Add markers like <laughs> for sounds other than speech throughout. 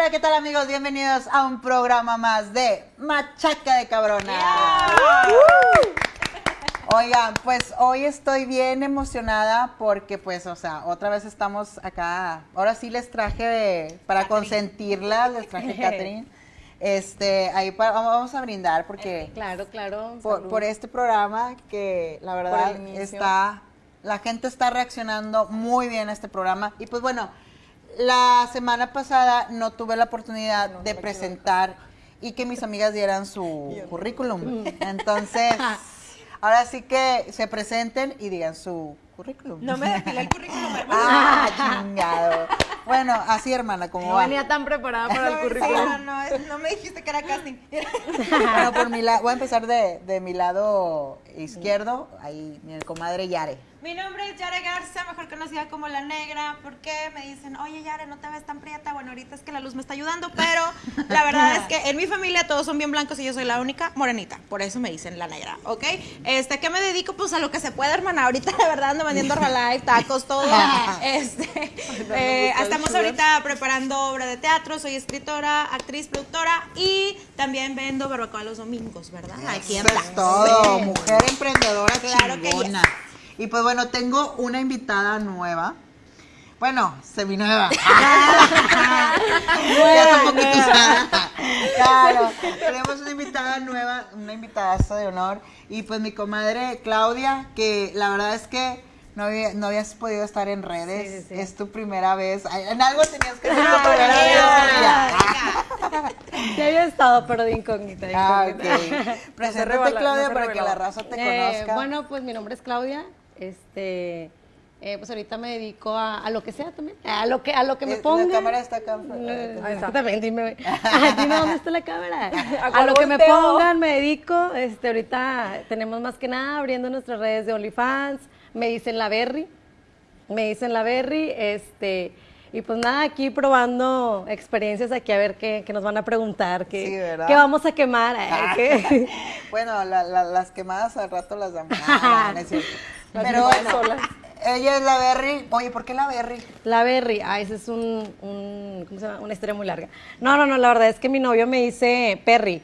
Hola, ¿qué tal amigos? Bienvenidos a un programa más de Machaca de Cabrona. Oigan, pues hoy estoy bien emocionada porque pues, o sea, otra vez estamos acá. Ahora sí les traje de, para consentirla, les traje <laughs> Catherine. Este, ahí vamos a brindar porque Claro, claro. por, este programa que la verdad está, la gente está reaccionando muy bien a este programa. Y pues bueno, la semana pasada no tuve la oportunidad de presentar y que mis amigas dieran su currículum. Entonces, <laughs> ahora sí que se presenten y digan su currículum. No me depilé el currículum, <laughs> hermano. Ah, chingado. Bueno, así hermana, como No va. venía tan preparada para el <laughs> Sí, currículum. no, no, es- no me dijiste que era casting. Bueno, por mi lado, voy a empezar de, de mi lado izquierdo, ahí mi comadre Yare. Mi nombre es Yare Garza, mejor conocida como La Negra. ¿Por qué? Me dicen, oye Yare, no te ves tan prieta. Bueno, ahorita es que la luz me está ayudando, pero la verdad es que en mi familia todos son bien blancos y yo soy la única morenita. Por eso me dicen La Negra, ¿ok? Este, ¿Qué me dedico? Pues a lo que se puede, hermana. Ahorita la verdad ando vendiendo Herbalife, tacos, todo. <laughs> Este, eh, estamos ahorita preparando obra de teatro. Soy escritora, actriz, productora y también vendo barbacoa los domingos, ¿verdad? Aquí en es Blanco. todo, mujer emprendedora Claro que chingona. Y pues bueno, tengo una invitada nueva. Bueno, seminueva. <laughs> ya está un poquito usada. Claro, tenemos una invitada nueva, una invitada de honor. Y pues mi comadre Claudia, que la verdad es que no, había- no habías podido estar en redes. Sí, sí. Es tu primera vez. Ay, En algo tenías que ser tu primera vez. Claudia. Ya había estado, pero de incógnita. de Ah, incógnita. ok. <laughs> Preséntate, revela- Claudia, no para que la raza te Eh, conozca. bueno, pues mi nombre es Claudia. Este, eh, pues ahorita me dedico a, a lo que sea también. A lo que, a lo que me Eh, pongan. La cámara está acá. Eh, está. También, dime, <laughs> dime dónde está la cámara. <laughs> ¿A lo que me pongan me dedico. Este, ahorita tenemos más que nada abriendo nuestras redes de OnlyFans. Me dicen la Berry. Me dicen la Berry. Este, y pues nada, aquí probando experiencias aquí a ver qué, qué nos van a preguntar. Qué, qué vamos a quemar. eh, <laughs> qué- Bueno, la- la- las quemadas al rato las damos. Ah, no, no es cierto. Pero bueno, solas. ella es la Berry. Oye, ¿por qué la Berry? La Berry, ah, ese es un, un- ¿cómo se llama? Una historia muy larga. No, no, no, la verdad es que mi novio me dice Perry.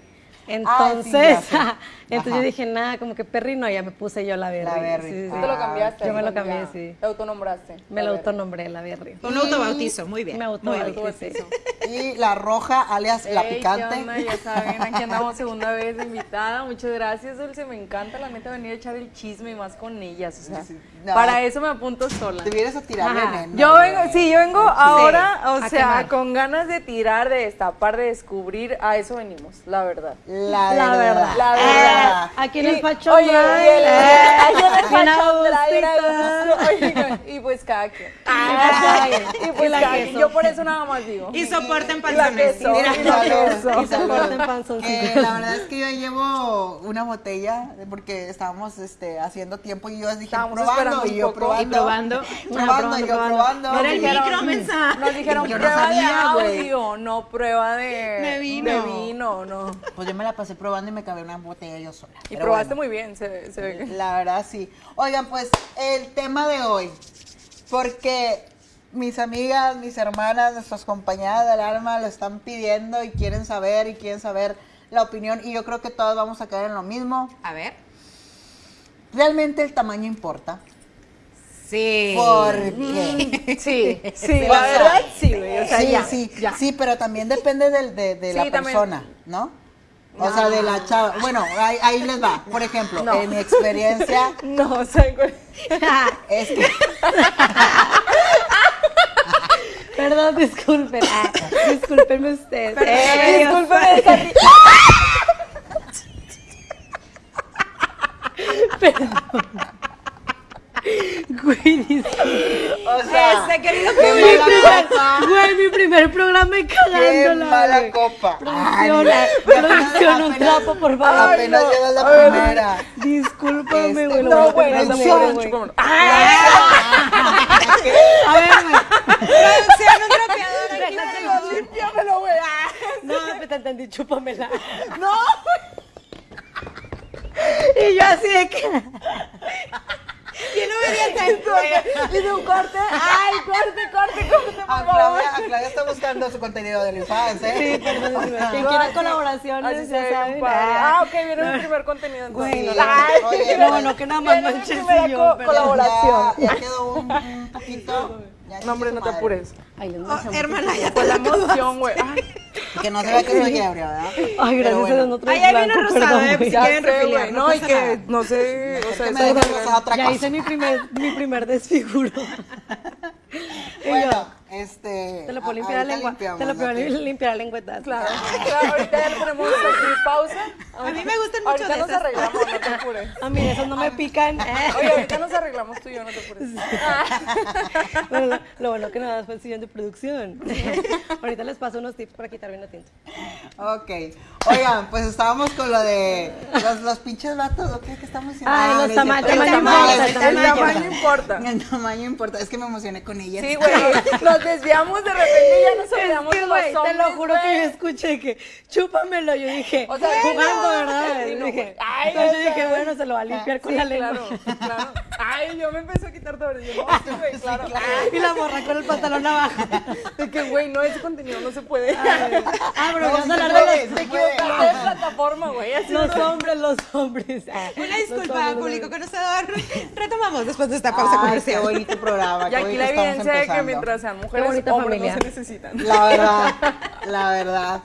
Entonces. <laughs> entonces Ajá. yo dije, nada, como que Perry no, ya me puse yo la Berry. La Berry. Sí, sí, Tú te lo Ah, cambiaste. yo me lo cambié, ya. sí. Te autonombraste. Me A lo ver. autonombré la Berry. Un autobautizo, muy bien. Me autobautizo. Y la roja, alias la Ey, ¿qué picante. onda? Ya saben, aquí <laughs> andamos segunda vez de invitada. Muchas gracias, Dulce. Me encanta la neta venir a echar el chisme y más con ellas. O sea, Sí, no. para eso me apunto sola. Te vienes a tirar Ajá. veneno. Yo vengo, sí, yo vengo ahora, a o sea, quemar. con ganas de tirar, de destapar, de descubrir. A eso venimos, la verdad. La, La verdad. verdad. La Ah, Aquí en el Fashion Oye, eh, aquí en el. Oigan, Y pues cada quien. Ah, <laughs> Y pues y la cada quien. Yo por eso nada más digo. Y soporten panzones. y la queso. Y <laughs> soporten panzoncillos. Que la verdad es que yo llevo una botella porque estábamos este, haciendo tiempo y yo dije Estábamos probando y yo probando. Y probando. <laughs> Probando, y yo probando. Era el micro, mensa. Nos dijeron Yo no prueba sabía, de audio, no prueba de, De vino. de vino, no. Pues yo me la pasé probando y me cabé una botella yo sola. Y Pero probaste bueno. muy bien, se, se ve que. La verdad sí. Oigan, pues el tema de hoy, porque mis amigas, mis hermanas, nuestras compañeras del alma lo están pidiendo y quieren saber y quieren saber la opinión y yo creo que todos vamos a caer en lo mismo. A ver. ¿Realmente el tamaño importa? Sí. Porque <laughs> Sí, sí, <laughs> O la verdad sí, güey. O sea, sí, ya, sí, ya. sí, pero también depende de, de Sí, la también. persona, ¿no? O sea, de la chava. Bueno, ahí, ahí les va. Por ejemplo, No. en mi experiencia <laughs> No, o sea, güey. <laughs> es que <laughs> Perdón, disculpen. Ah, discúlpenme ustedes. Eh, discúlpeme, esa ri- Güey, disculpen. o sea, Ese querido qué público. mala copa. Güey, mi primer programa y Qué cagándola. mala güey. copa. Producción, Ay, producción, un trapo, por favor. Apenas no. llegas la A ver, primera. Discúlpame, Este, güey. lo No, voy a güey, no, no, güey. A ver, güey. Producción, un trapeador aquí. Déjatelo, límpiamelo, güey. No, me te entendí, chúpamela. No, Y yo así de que. ¿Quién obediente Hice un corte. Ay, corte, corte, corte, A por favor. Claudia, a Claudia está buscando su contenido de OnlyFans, ¿eh? Sí, perdón. Quien quiera colaboraciones, Así ya saben. Ah, ok, viene el primer contenido. Güey, entonces. no, la- Ay, Oye, no, no, que nada más manches primera y yo, colaboración. Ya, ya quedó un, un poquito. ya No, hombre, no te apures. Ay, Oh, hermana, ya te la la emoción, güey. <laughs> Que no se vea que estoy ebria, ¿verdad? Ay, gracias a bueno. Dios no Ay, traes ahí viene blanco, rosada, perdón, eh. Si quieren refiliar, no y que, nada. no sé, o sea, me Ya cosa. hice mi primer, mi primer <laughs> desfiguro. Bueno, este. te lo puedo limpiar la lengua. Te lo puedo limpiar la lengüetazo. Claro, claro, <laughs> ahorita ya le ponemos aquí pausa. A mí me gustan mucho Ahorita de nos esas. arreglamos, no te apures. <laughs> A mí esos no me pican. <laughs> Oye, ahorita nos arreglamos tú y yo, no te apures. Bueno, lo, lo bueno que nada fue el sillón de producción. Ahorita les paso unos tips para quitar vino tinto. Ok. Oigan, pues estábamos con lo de los, los pinches vatos, ¿o qué? ¿Qué estamos diciendo? Ay, los no es tama- cierto. tamaño tamales, importa, El tamaño importa. El tamaño importa. Es que me emocioné con ella. Sí, güey, nos desviamos de repente y ya nos olvidamos Es que, los güey, te hombres, lo juro que güey. yo escuché que chúpamelo. Yo dije, O sea, jugando, ¿verdad? sí, no, dije, güey. Ay, entonces yo dije, bueno, se lo va a limpiar con Sí, la lengua. claro, claro. Ay, yo me empecé a quitar todo. No, <laughs> sí, güey, claro. Y la morra con el pantalón abajo. De que, güey, no, ese contenido no se puede. Ah, pero vamos a se hablar de equivocaste de plataforma, güey. Los, hombres, los hombres. Ah, Una disculpa, hombres, público conocedor. Retomamos después de esta pausa Ay, qué comercial. bonito programa. Y aquí la evidencia de que mientras sean mujeres, hombres familia. no se necesitan. La verdad, la verdad,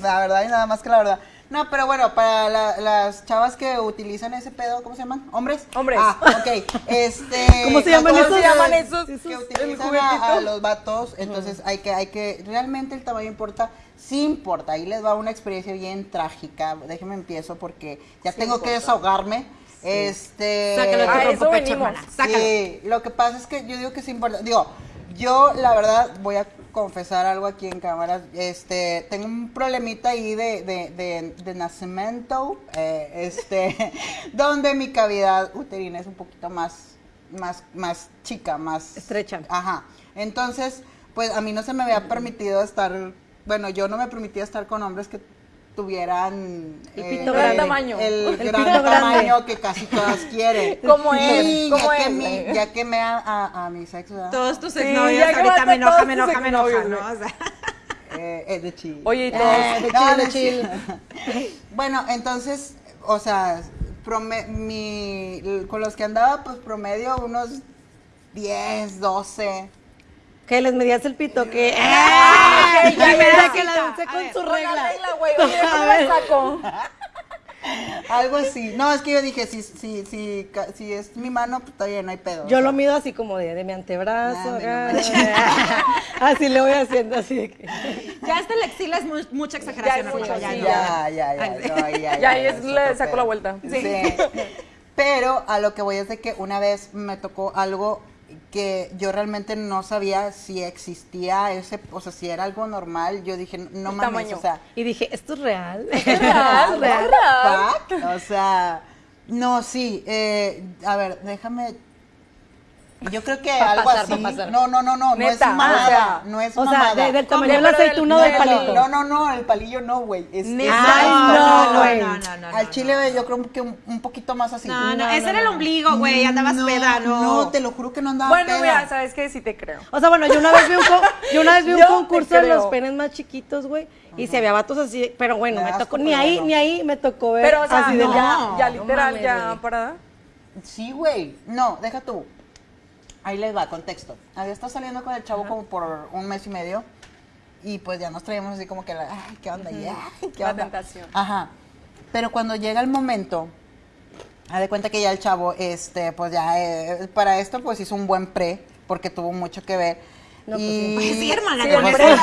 la verdad y nada más que la verdad. No, pero bueno, para la- las chavas que utilizan ese pedo, ¿cómo se llaman? ¿Hombres? Hombres. Ah, ok. Este, <laughs> ¿Cómo se llaman esos? se llaman esos? Que utilizan a, a los vatos, entonces hay que, hay que, realmente el tamaño importa, sí importa. Ahí les va una experiencia bien trágica. Déjenme empiezo porque ya tengo que desahogarme. Este. Sácalo de tu A eso rompepecho, venimos. hermana. Sácalo. Sí, lo que pasa es que yo digo que es importante. Digo, yo la verdad voy a confesar algo aquí en cámara. Este, tengo un problemita ahí de, de, de, de nacimiento, eh, este, <laughs> donde mi cavidad uterina es un poquito más, más, más chica, más Estrecha. Ajá. Entonces, pues a mí no se me había permitido estar, bueno, yo no me permitía estar con hombres que tuvieran El eh, pito grande. tamaño. el, El gran pito grande. tamaño que casi todas <laughs> quieren. Como es, como es, mi, ya que me a, a, a mi sexo, ¿verdad? Todos tus Sí, exnovios ya que ahorita me enoja, me enoja, me enoja, ¿no? O sea, Eh, es de chill. Oye, y todos. Eh, de no de es chill. chill. bueno, entonces, o sea, prome- mi, con los que andaba, pues promedio unos 10, 12. Que les medías el pito, que. Ah, ok, ya, ya, ya. que la usé con ver, su regla. regla, güey. Oye, ¿cómo la saco? <laughs> Algo así. No, es que yo dije, si, si, si, si es mi mano, pues todavía no hay pedo. Yo o lo sea. mido así como de, de mi antebrazo. Nah, menos <laughs> así le voy haciendo, así de que. <laughs> ya hasta la axila es mu- mucha exageración, Ya es mucho, sí, no. Ya, ya, ya. no, ahí ya, Ya, ahí es- le saco la vuelta. Sí. Pero a lo que voy es de que una vez me tocó algo que yo realmente no sabía si existía ese, o sea, si era algo normal. Yo dije, no El mames, tamaño. o sea, Y dije, ¿esto es real? <laughs> real, real. o sea, no, sí, eh, a ver, déjame. Yo creo que <laughs> algo pasar, así. va a pasar. No, no, no, no, no es mamada, o sea, no es O sea, mamada. de- del tamaño de la del- aceituna del del- palito. No, no, no, el palillo no, güey. Es, Neta. es- Ay, no, güey. no, no, no, Al chile no. yo creo que un, un poquito más así. No, no, No, ese no, era el ombligo, güey, andabas no, peda, no. No, te lo juro que no andaba Bueno, peda. mira, ¿sabes qué? Sí te creo. O sea, bueno, yo una vez vi un, yo una vez vi un <laughs> concurso de los penes más chiquitos, güey. Y si había vatos así, pero bueno, Me tocó, ni ahí, bueno. ni ahí me tocó ver Pero, o sea, así de ya, ya No literal, mames, ya güey. parada. Sí, güey. No, deja tú. Ahí les va, contexto. Había estado saliendo con el chavo como por un mes y medio. Y pues ya nos traíamos así como que, la, ay, ¿qué onda? Y, ay, ¿qué La onda? tentación. Ajá. Pero cuando llega el momento, haz de cuenta que ya el chavo, este, pues ya, eh, para esto, pues hizo un buen pre, porque tuvo mucho que ver. No, pues y... Pues sí, hermana, Sí, con el que, El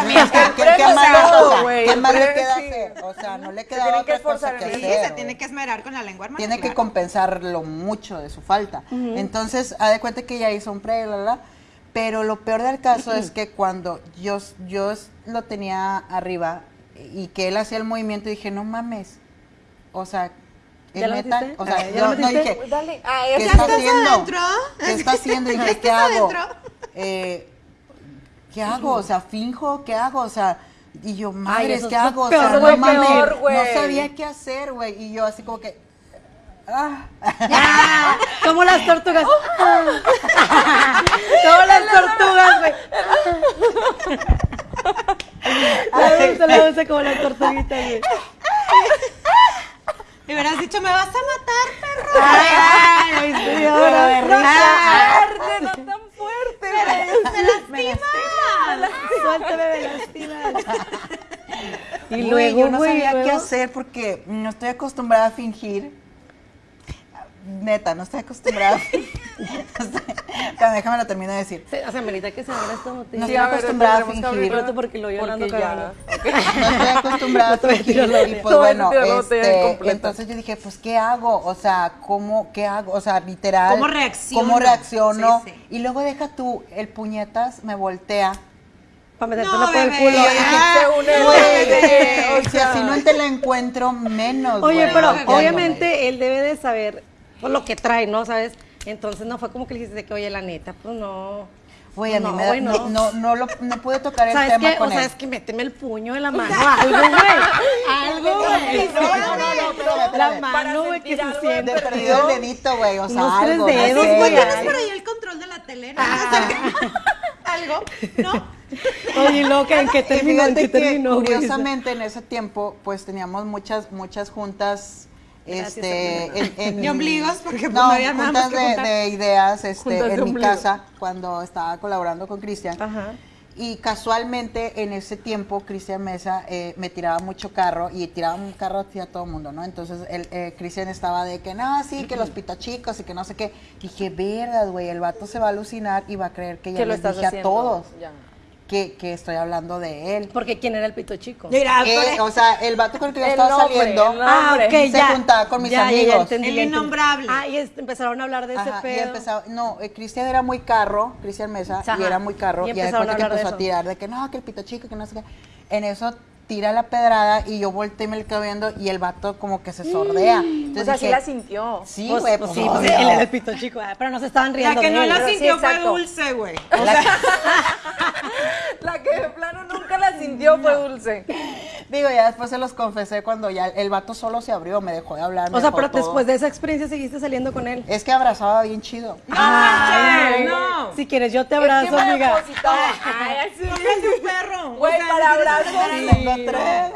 ¿qué, qué más, le- o todo, sea, güey, ¿qué el más queda hacer? O sea, no le Se queda que otra cosa esforzar que en Sí, hacer. se tiene que esmerar con la lengua, hermana. Tiene que claro. compensarlo mucho de su falta. Entonces, haz de cuenta que ya hizo un pre, la, la, pero lo peor del caso es <clears throat> que cuando yo, yo lo tenía arriba y que él hacía el movimiento, dije, no mames, o sea, ¿Ya ¿es lo neta? metiste? O sea, Ah, ¿ya yo lo no dije, Dale. Ah, ¿qué eso está haciendo? adentro? ¿Qué está <laughs> haciendo? Y dije, ¿Estás ¿qué hago? Eh, ¿Qué hago? O sea, finjo, ¿qué hago? O sea, y yo, madres, ¿qué hago? O sea, no mames, no sabía qué hacer, güey. Y yo así como que, ah. Ah, como las tortugas. <laughs> como las tortugas, güey. Dulce, la dulce como las tortuguitas, güey. Me hubieras dicho, me vas a matar, perro. Ay, ay, sí, Pero ahora. Me lastima. Suéltame, me lastimas. Y luego, yo no sabía qué hacer porque no estoy acostumbrada a fingir. Neta, no estoy acostumbrada. <laughs> <laughs> Pero déjame lo termino de decir. Se- O sea, merita que se abra esta botella. No Sí, estoy a ver, acostumbrada a fingir. abrirla. Porque lo yo hablando Porque ya. cagando. No estoy acostumbrada a voy fingir. Y pues No, bueno, voy este, entonces yo dije, pues, ¿qué hago? O sea, ¿cómo, qué hago? O sea, literal. ¿Cómo reacciono? ¿Cómo reacciono? Sí, sí. Y luego deja tú, el puñetas me voltea. Para meterte No, por el bebé. culo. Si sea. así no te la encuentro, menos. Oye, güey, pero obviamente él debe de saber pues, lo que trae, ¿no? ¿Sabes? Entonces no fue como que le dijiste que, oye, la neta, pues no. Güey, a mí No, me da- no, no. no, lo, no pude tocar el ¿Sabes tema qué? con O sea, él. es que méteme el puño de la mano, algo, güey. Algo, güey. No, no, no, espérame, La mano, güey, que se siente. De perdido el dedito, güey, o sea, Unos tres algo. dedos, no sé, güey, Tienes por ahí el control de la tele, ¿no? O sea, <laughs> Algo, ¿no? Oye, loca, ¿en qué terminó? ¿En qué que, terminó? Curiosamente, en ese tiempo, pues teníamos muchas, muchas juntas. Gracias, Este, en, en- De ombligos, porque, pues, no, no había nada juntas más que de, juntar. de ideas este, en mi ombligo. casa cuando estaba colaborando con Cristian. Ajá. Y casualmente en ese tiempo Cristian Mesa eh, me tiraba mucho carro y tiraba un carro hacia todo el mundo, ¿no? Entonces el eh, Cristian estaba de que no, sí, que los pitachicos y que no sé qué. Dije, vergas, güey, el vato se va a alucinar y va a creer que ya lo les estás dije haciendo. a todos Ya. Que, que estoy hablando de él. Porque ¿quién era el pito chico? Mira, Eh, o sea, el vato con el que yo estaba nombre, saliendo. Se ya. juntaba con mis Ya, ya, ya amigos. entendí, El innombrable. Ah, y es- empezaron a hablar de ese y pedo. empezaba, no, eh, Cristian era muy carro, Cristian Mesa, Ajá, y era muy carro, y y, de empezaron a cuenta que de empezó a tirar de que no, que el pito chico, que no sé qué. En eso tira la pedrada y yo volteé y me le quedo viendo y el vato como que se sordea. Entonces O sea, sí la sintió. Sí, Pues, güey, pues pues, sí, pues él era el pito chico, ah, pero no se estaban riendo la que de no él. la sí, sintió fue dulce, güey. <laughs> La que de plano nunca la sintió fue dulce. Digo, ya después se los confesé cuando ya el vato solo se abrió, me dejó de hablar. O sea, pero todo. después de esa experiencia seguiste saliendo con él. Es que abrazaba bien chido. No, Ay, no. Si quieres, yo te Es que abrazo, amiga. Ay, un perro. Güey, O sea, para abrazos, sí. Tengo tres.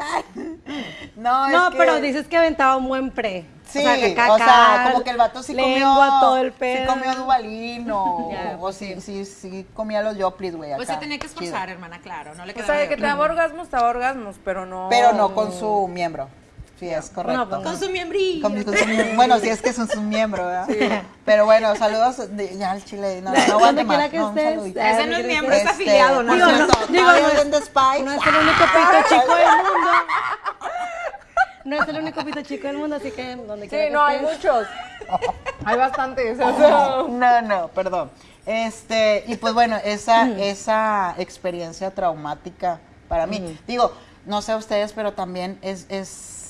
No, No, es que- pero dices que aventaba un buen pre. Sí, o sea, como que el vato sí lengua, comió. todo el Sí pedo. comió Dubalín <laughs> o, sí, sí, sí comía los Yoplis, güey. Pues se tenía que chido. esforzar, hermana, claro. No le O quedaba sea, de de que te daba orgasmos, te daba orgasmos, pero no. Pero no con su miembro. Sí, es correcto. pues, Con su miembrillo. Con su miem- bueno, sí es que son sus miembros, ¿verdad? Pero bueno, saludos de- ya al chile. No, no aguante más. que no, estés. Ese no es mi miembro, es afiliado, ¿no? Digo, no, digo, no. No es el único pito chico del mundo. <laughs> No es el único pito chico del mundo, así que donde Sí, quiera que no, hay estés. muchos. <laughs> Hay bastantes. <laughs> No, no, perdón. Este, y pues bueno, esa, esa experiencia traumática para mí. Digo, no sé ustedes, pero también es, es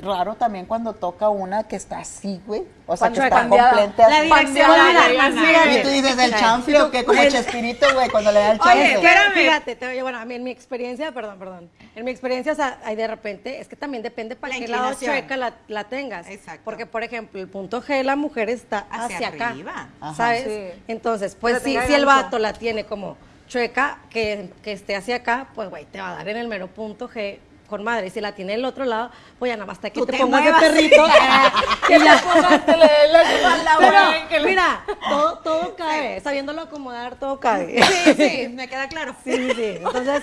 raro también cuando toca una que está así, güey. O sea, que Cuando está cambiada. completa. La dirección, Y tú dices el chanfle o que como Chespirito, güey, cuando le da el Oye, chanfle. espérame. Fíjate, te oye, bueno, a mí en mi experiencia, perdón, perdón. En mi experiencia, o sea, hay de repente, es que también depende para La qué lado chueca la, la tengas. Exacto. Porque, por ejemplo, el punto G de la mujer está hacia, Hacia acá. arriba. Ajá. ¿Sabes? Sí. Entonces, pues si, si el vato la tiene como chueca, que, que esté hacia acá, pues, güey, te va a dar en el mero punto G con madre. Y si la tiene el otro lado, pues ya nada más hasta que te, te pongas de perrito. <laughs> Que le pongas, te le des la que Pero, le- mira, todo, todo cabe. Sabiéndolo acomodar, todo cabe. Sí, <laughs> sí, me queda claro. Sí, sí. Entonces,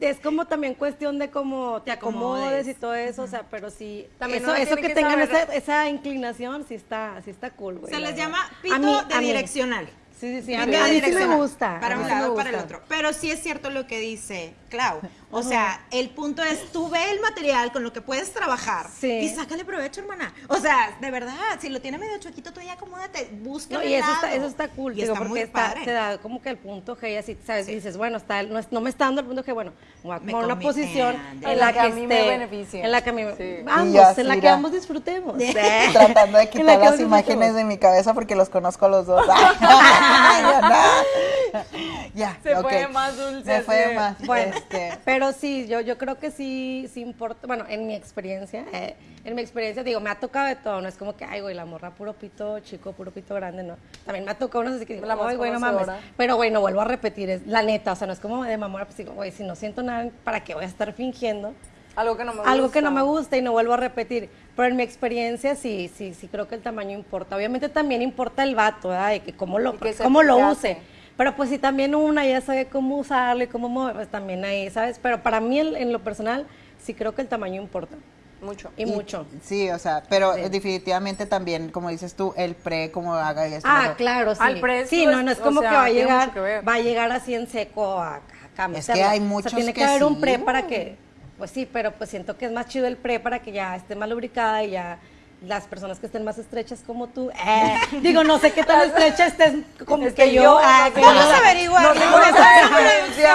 es como también cuestión de cómo te acomodes. y todo eso, o sea, pero sí, También eso, que, que tengan esa, esa inclinación, sí está, sí está cool, güey. Se la les llama A pito mí- de a mí. direccional. Sí, sí, sí, a mí, de a mí sí me gusta. Para un lado, para el otro. Pero sí es cierto lo que dice Clau. O sea, el punto es, tú ve el material con lo que puedes trabajar Sí. y sácale provecho, hermana. O sea, de verdad, si lo tiene medio chuequito, tú ya acomódate, busca No, y eso está, lado. eso está cool, Y digo, está porque muy está, padre. te da como que el punto G y así, ¿sabes? Sí. Dices, bueno, está, no, es- no me está dando el punto G, bueno, voy a tomar una posición en la que, a mí me beneficie. En la que a mí me- Sí. Ambos, Y en la que ambos disfrutemos. <laughs> <laughs> Tratando de la quitar las imágenes de mi cabeza porque los conozco a los dos. <laughs> Ay, no. Ya, Se fue más dulce, Se fue más. Bueno, este, pero sí, yo, yo creo que sí, sí importa, bueno, en mi experiencia, eh, en mi experiencia, digo, me ha tocado de todo, no es como que, ay, güey, la morra puro pito chico, puro pito grande, no. También me ha tocado unas así que digo, La ay, güey, no mames. Pero, güey, no vuelvo a repetir, es la neta, o sea, no es como de mamora, pues digo, güey, si no siento nada, ¿para qué voy a estar fingiendo? Algo que no me gusta. Algo que no me gusta y no vuelvo a repetir. Pero en mi experiencia sí, sí, sí creo que el tamaño importa. Obviamente también importa el vato, ¿verdad? De que cómo lo, cómo lo use. Pero pues si también una ya sabe cómo usarlo y cómo mover, pues también ahí, ¿sabes? Pero para mí en, en lo personal sí creo que el tamaño importa. Mucho. Y, mucho. Sí, o sea, pero definitivamente también, como dices tú, el pre, como haga esto. Ah, pero- claro, sí. Al precio sí, no, es- no es como sea, que va a llegar, va a llegar así en seco a, a Es que hay O sea, muchos tiene que, que haber un sí. pre para que, pues sí, pero pues siento que es más chido el pre para que ya esté más lubricada y ya las personas que estén más estrechas como tú, eh, digo, no sé qué tan estrecha estés como Este, que yo. yo, ah, no que Vamos a averiguar. No sé cuál es la diferencia.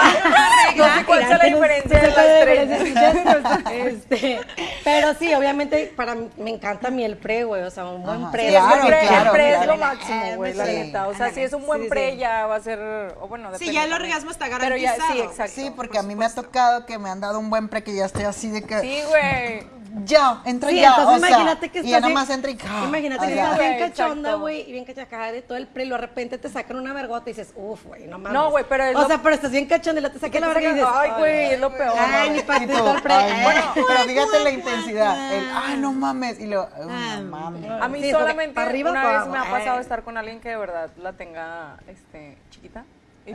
No sé cuál es la diferencia no de es la tres. diferencia, este, pero sí, obviamente para mí me encanta a mí el pre, güey, o sea, un buen Ajá, pre. Sí, Claro, es el pre, claro, el pre es lo máximo, güey, la neta. O sea, si es un buen pre, ya va a ser. O bueno, Sí, ya el orgasmo está ya, sí, garantizado. exacto. Sí, porque por a mí me ha tocado que me han dado un buen pre que ya estoy así de que. Sí, güey. Ya, entra Sí, ya. entonces o sea, imagínate que y estás ya bien- nomás entra y. ¡ah! Imagínate que estás bien cachonda, güey, y bien cachacada de todo el pre, y de repente te sacan una vergota y dices, uff, güey, no mames. No, güey, pero O lo- sea, pero estás bien cachonda y la te sacan la verga y dices, Ay, güey, es lo peor. Ay, ni Y para ti tú, todo el pre. ay, bueno, pero fíjate la intensidad. El, ay, no mames. Y lo, "Ay, no mames. A mí Sí, solamente arriba, una vez me ha pasado Eh. estar con alguien que de verdad la tenga este, chiquita. Y-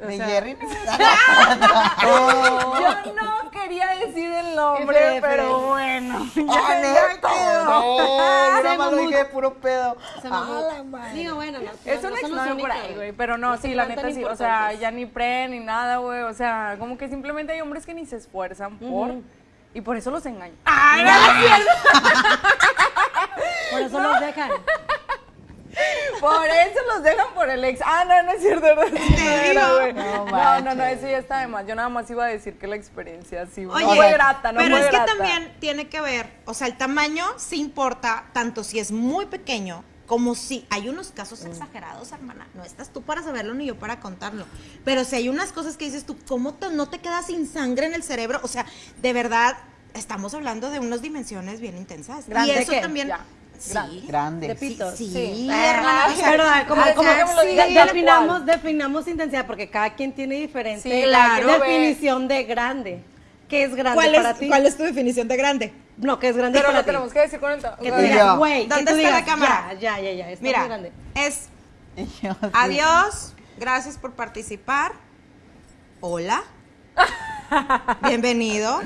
o ¿De sea, Jerry? <laughs> <laughs> <laughs> Yo no quería decir el nombre, F, F. pero bueno. ¡Ah! No, yo Se nada más lo mamó. dije de puro pedo. ¡Ah, la madre! Digo, bueno, no. Es no, un no exnovio por ahí, güey. Pero no, No sí, la neta sí. O sea, ya ni pre ni nada, güey. O sea, como que simplemente hay hombres que ni se esfuerzan por. Y por eso los engañan. Por eso los dejan. Por eso los dejan por el ex. Ah, no, no es cierto. No, era, güey. No no, no, eso ya está de más. Yo nada más iba a decir que la experiencia sí Oye, no fue grata, no pero fue es que también tiene que ver, o sea, el tamaño sí importa, tanto si es muy pequeño como si hay unos casos exagerados, hermana. No estás tú para saberlo ni yo para contarlo. Pero si hay unas cosas que dices tú, ¿cómo te- no te quedas sin sangre en el cerebro? O sea, de verdad, estamos hablando de unas dimensiones bien intensas. ¿Grande y eso también. Ya, Sí. grande. De pito. Sí, Sí. hermana. o sea, Pero ah, como, ah, como sí, que sí, definamos, definamos intensidad, porque cada quien tiene diferente Sí, claro. definición de grande. ¿Qué es grande ¿Cuál para es, ti? ¿Cuál es tu definición de grande? No, ¿qué es grande Pero para lo ti? tenemos que decir con el. Que tú digas, güey, que ¿Dónde tú está la cámara? Ya, ya, ya, está muy Mira, grande. es. <laughs> Adiós, gracias por participar. Hola. <laughs> Bienvenido.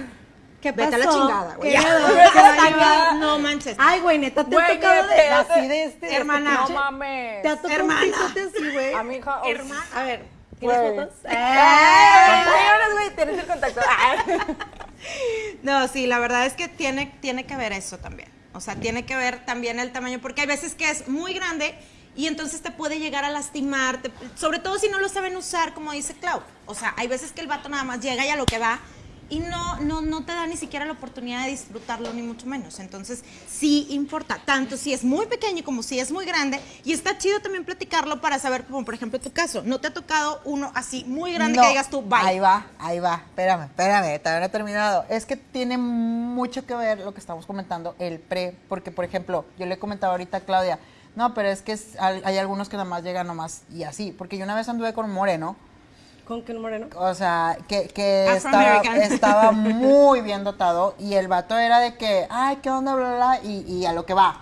¿Qué Vete a la pasó? chingada, güey. <laughs> Vete a la chingada. No manches. Ay, güey, neta, te Güey, ha tocado de, así de este. Hermana. de No este mames. Te ha tocado Hermana. un así, güey. A mi hija. oh, Hermana. A ver, ¿tienes Güey. fotos? Ahora, güey, tienes el contacto. <laughs> Ah. No, sí, la verdad es que tiene, tiene que ver eso también. O sea, tiene que ver también el tamaño, porque hay veces que es muy grande y entonces te puede llegar a lastimar, te- sobre todo si no lo saben usar, como dice Clau. O sea, hay veces que el vato nada más llega y a lo que va y no, no, no te da ni siquiera la oportunidad de disfrutarlo, ni mucho menos. Entonces, sí importa, tanto si es muy pequeño como si es muy grande. Y está chido también platicarlo para saber, como por ejemplo tu caso, ¿no te ha tocado uno así muy grande No, que digas tú, bye? Ahí va, ahí va. Espérame, espérame, todavía no he terminado. Es que tiene mucho que ver lo que estamos comentando, el pre. Porque, por ejemplo, yo le he comentado ahorita a Claudia, no, pero es que es- hay, hay algunos que nada más llegan nomás y así. Porque yo una vez anduve con moreno, ¿Con qué moreno? o sea, que, que estaba, estaba muy bien dotado y el vato era de que, ay, ¿qué onda? Bla, bla, bla, y, y a lo que va.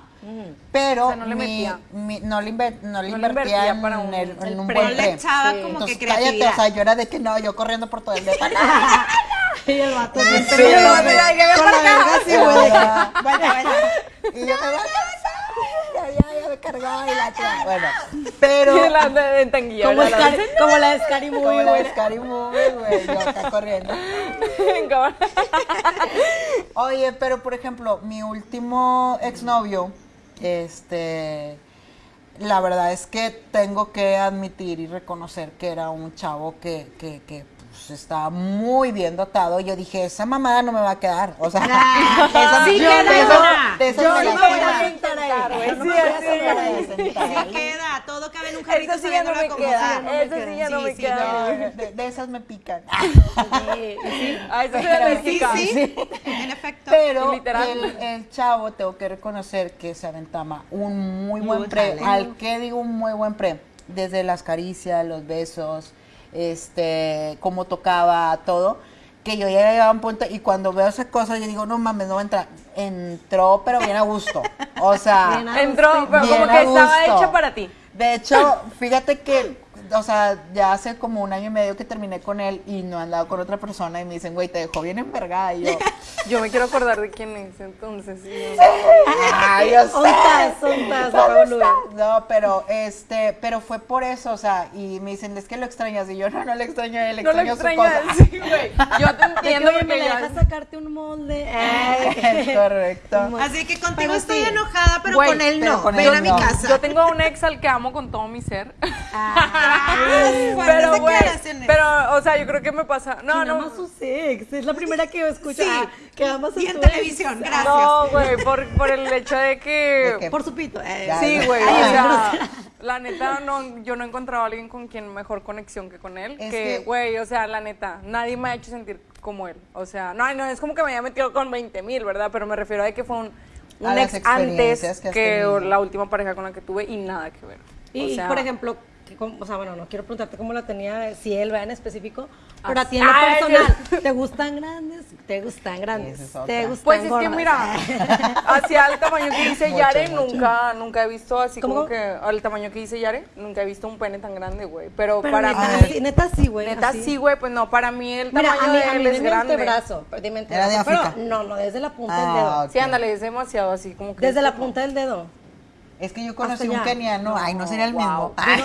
Pero O sea, no le mi- metía. mi- no, le inver- no le No invertía invertía en, para un- el- en el un pre. buen No le echaba Sí. como Entonces, que cállate, o sea, yo era de que no, yo corriendo por todo el depa. Y el vato Sí, que ven Con la verga así, güey. Vaya, vaya. Y yo me voy a casar. Ya, ya, ya me cargaba y la chica. Bueno, pero. <laughs> La de Como. La Scary- como la de Scary Como Movie, la güey. de Scary Movie, güey. Yo acá <laughs> corriendo. <laughs> Oye, pero por ejemplo, mi último exnovio, este. La verdad es que tengo que admitir y reconocer que era un chavo que, que, que pues, estaba muy bien dotado. Yo dije, esa mamada no me va a quedar. O sea, <laughs> esa sí queda de eso- una. de eso Yo me no la me voy a sentar ahí. Yo no Sí, me voy a Sí queda, todo cabe en un jarrito Esa sí ya no me queda. Esa sí ya no Sí, me sí, queda. No, de, de esas me pican. Sí, sí. A eso Pero. Sí, sí, en efecto. Pero el, el chavo, tengo que reconocer que se aventama un muy buen pre. talento. Al que digo un muy buen pre. Desde las caricias, los besos, este, cómo tocaba, todo. Que yo ya llegaba a un punto y cuando veo esa cosa, yo digo, no mames, no va a entrar. Entró, pero bien a gusto. O sea, <laughs> Entró, pero Bien como a que estaba hecha para ti. De hecho, fíjate que, o sea, ya hace como un año y medio que terminé con él y no he andado con otra persona y me dicen, güey, te dejó bien envergada. Y yo, <laughs> Yo me quiero acordar de quién es, entonces. ay, yo sé. Ontas, ontas, ¿Dónde Pablo. está? No, pero este, pero fue por eso, o sea, y me dicen, es que lo extrañas, y yo no, no le extraño a él, le No lo extraño extrañas, su cosa. sí, güey. Yo te <laughs> entiendo me porque ya... dejas sacarte un molde. Ay. Es <laughs> correcto. Así que contigo Pero estoy sí. enojada, pero Güey, con él no. con Ven él a mi no. casa. Yo tengo un ex al que amo con todo mi ser. Ah, pero, güey, pero, o sea, yo creo que me pasa... No, ¿Quién no. ama a sus ex? Es la primera que yo escucho. Sí. Ah, que amas a Y en ex. televisión, gracias. No, güey, por, por el hecho de que... Por su pito. eh. Ya, Sí, güey, o sea, la neta, no, yo no he encontrado a alguien con quien mejor conexión que con él. Es que, güey, o sea, la neta, nadie me ha hecho sentir como él. O sea, no, no es como que me haya metido con 20 mil, ¿verdad? Pero me refiero a que fue un, un ex antes que la última pareja con la que tuve y nada que ver. Y, o sea, por ejemplo, que o sea, bueno, no quiero preguntarte cómo la tenía, si él vea en específico, pero a ti en lo Ay, personal, ¿te gustan grandes? ¿Te gustan grandes? Es. ¿Te gustan Pues es que gordas? mira, <laughs> hacia el tamaño que dice Mucho, Yare, mucho. nunca, nunca he visto así ¿Cómo, como que al tamaño que dice Yare, nunca he visto un pene tan grande, güey. Pero, Pero para neta, mí, sí, neta sí, güey. neta así. sí, güey, pues no, para mí el Mira, tamaño a mí, de a mí él es dime grande. Era de pero no, no, desde la punta del Ah, dedo. ok. Sí, ándale, es demasiado así como que. Desde es la punta del dedo. Es que yo conocí un keniano, ay, no sería el mismo. wow. Ay,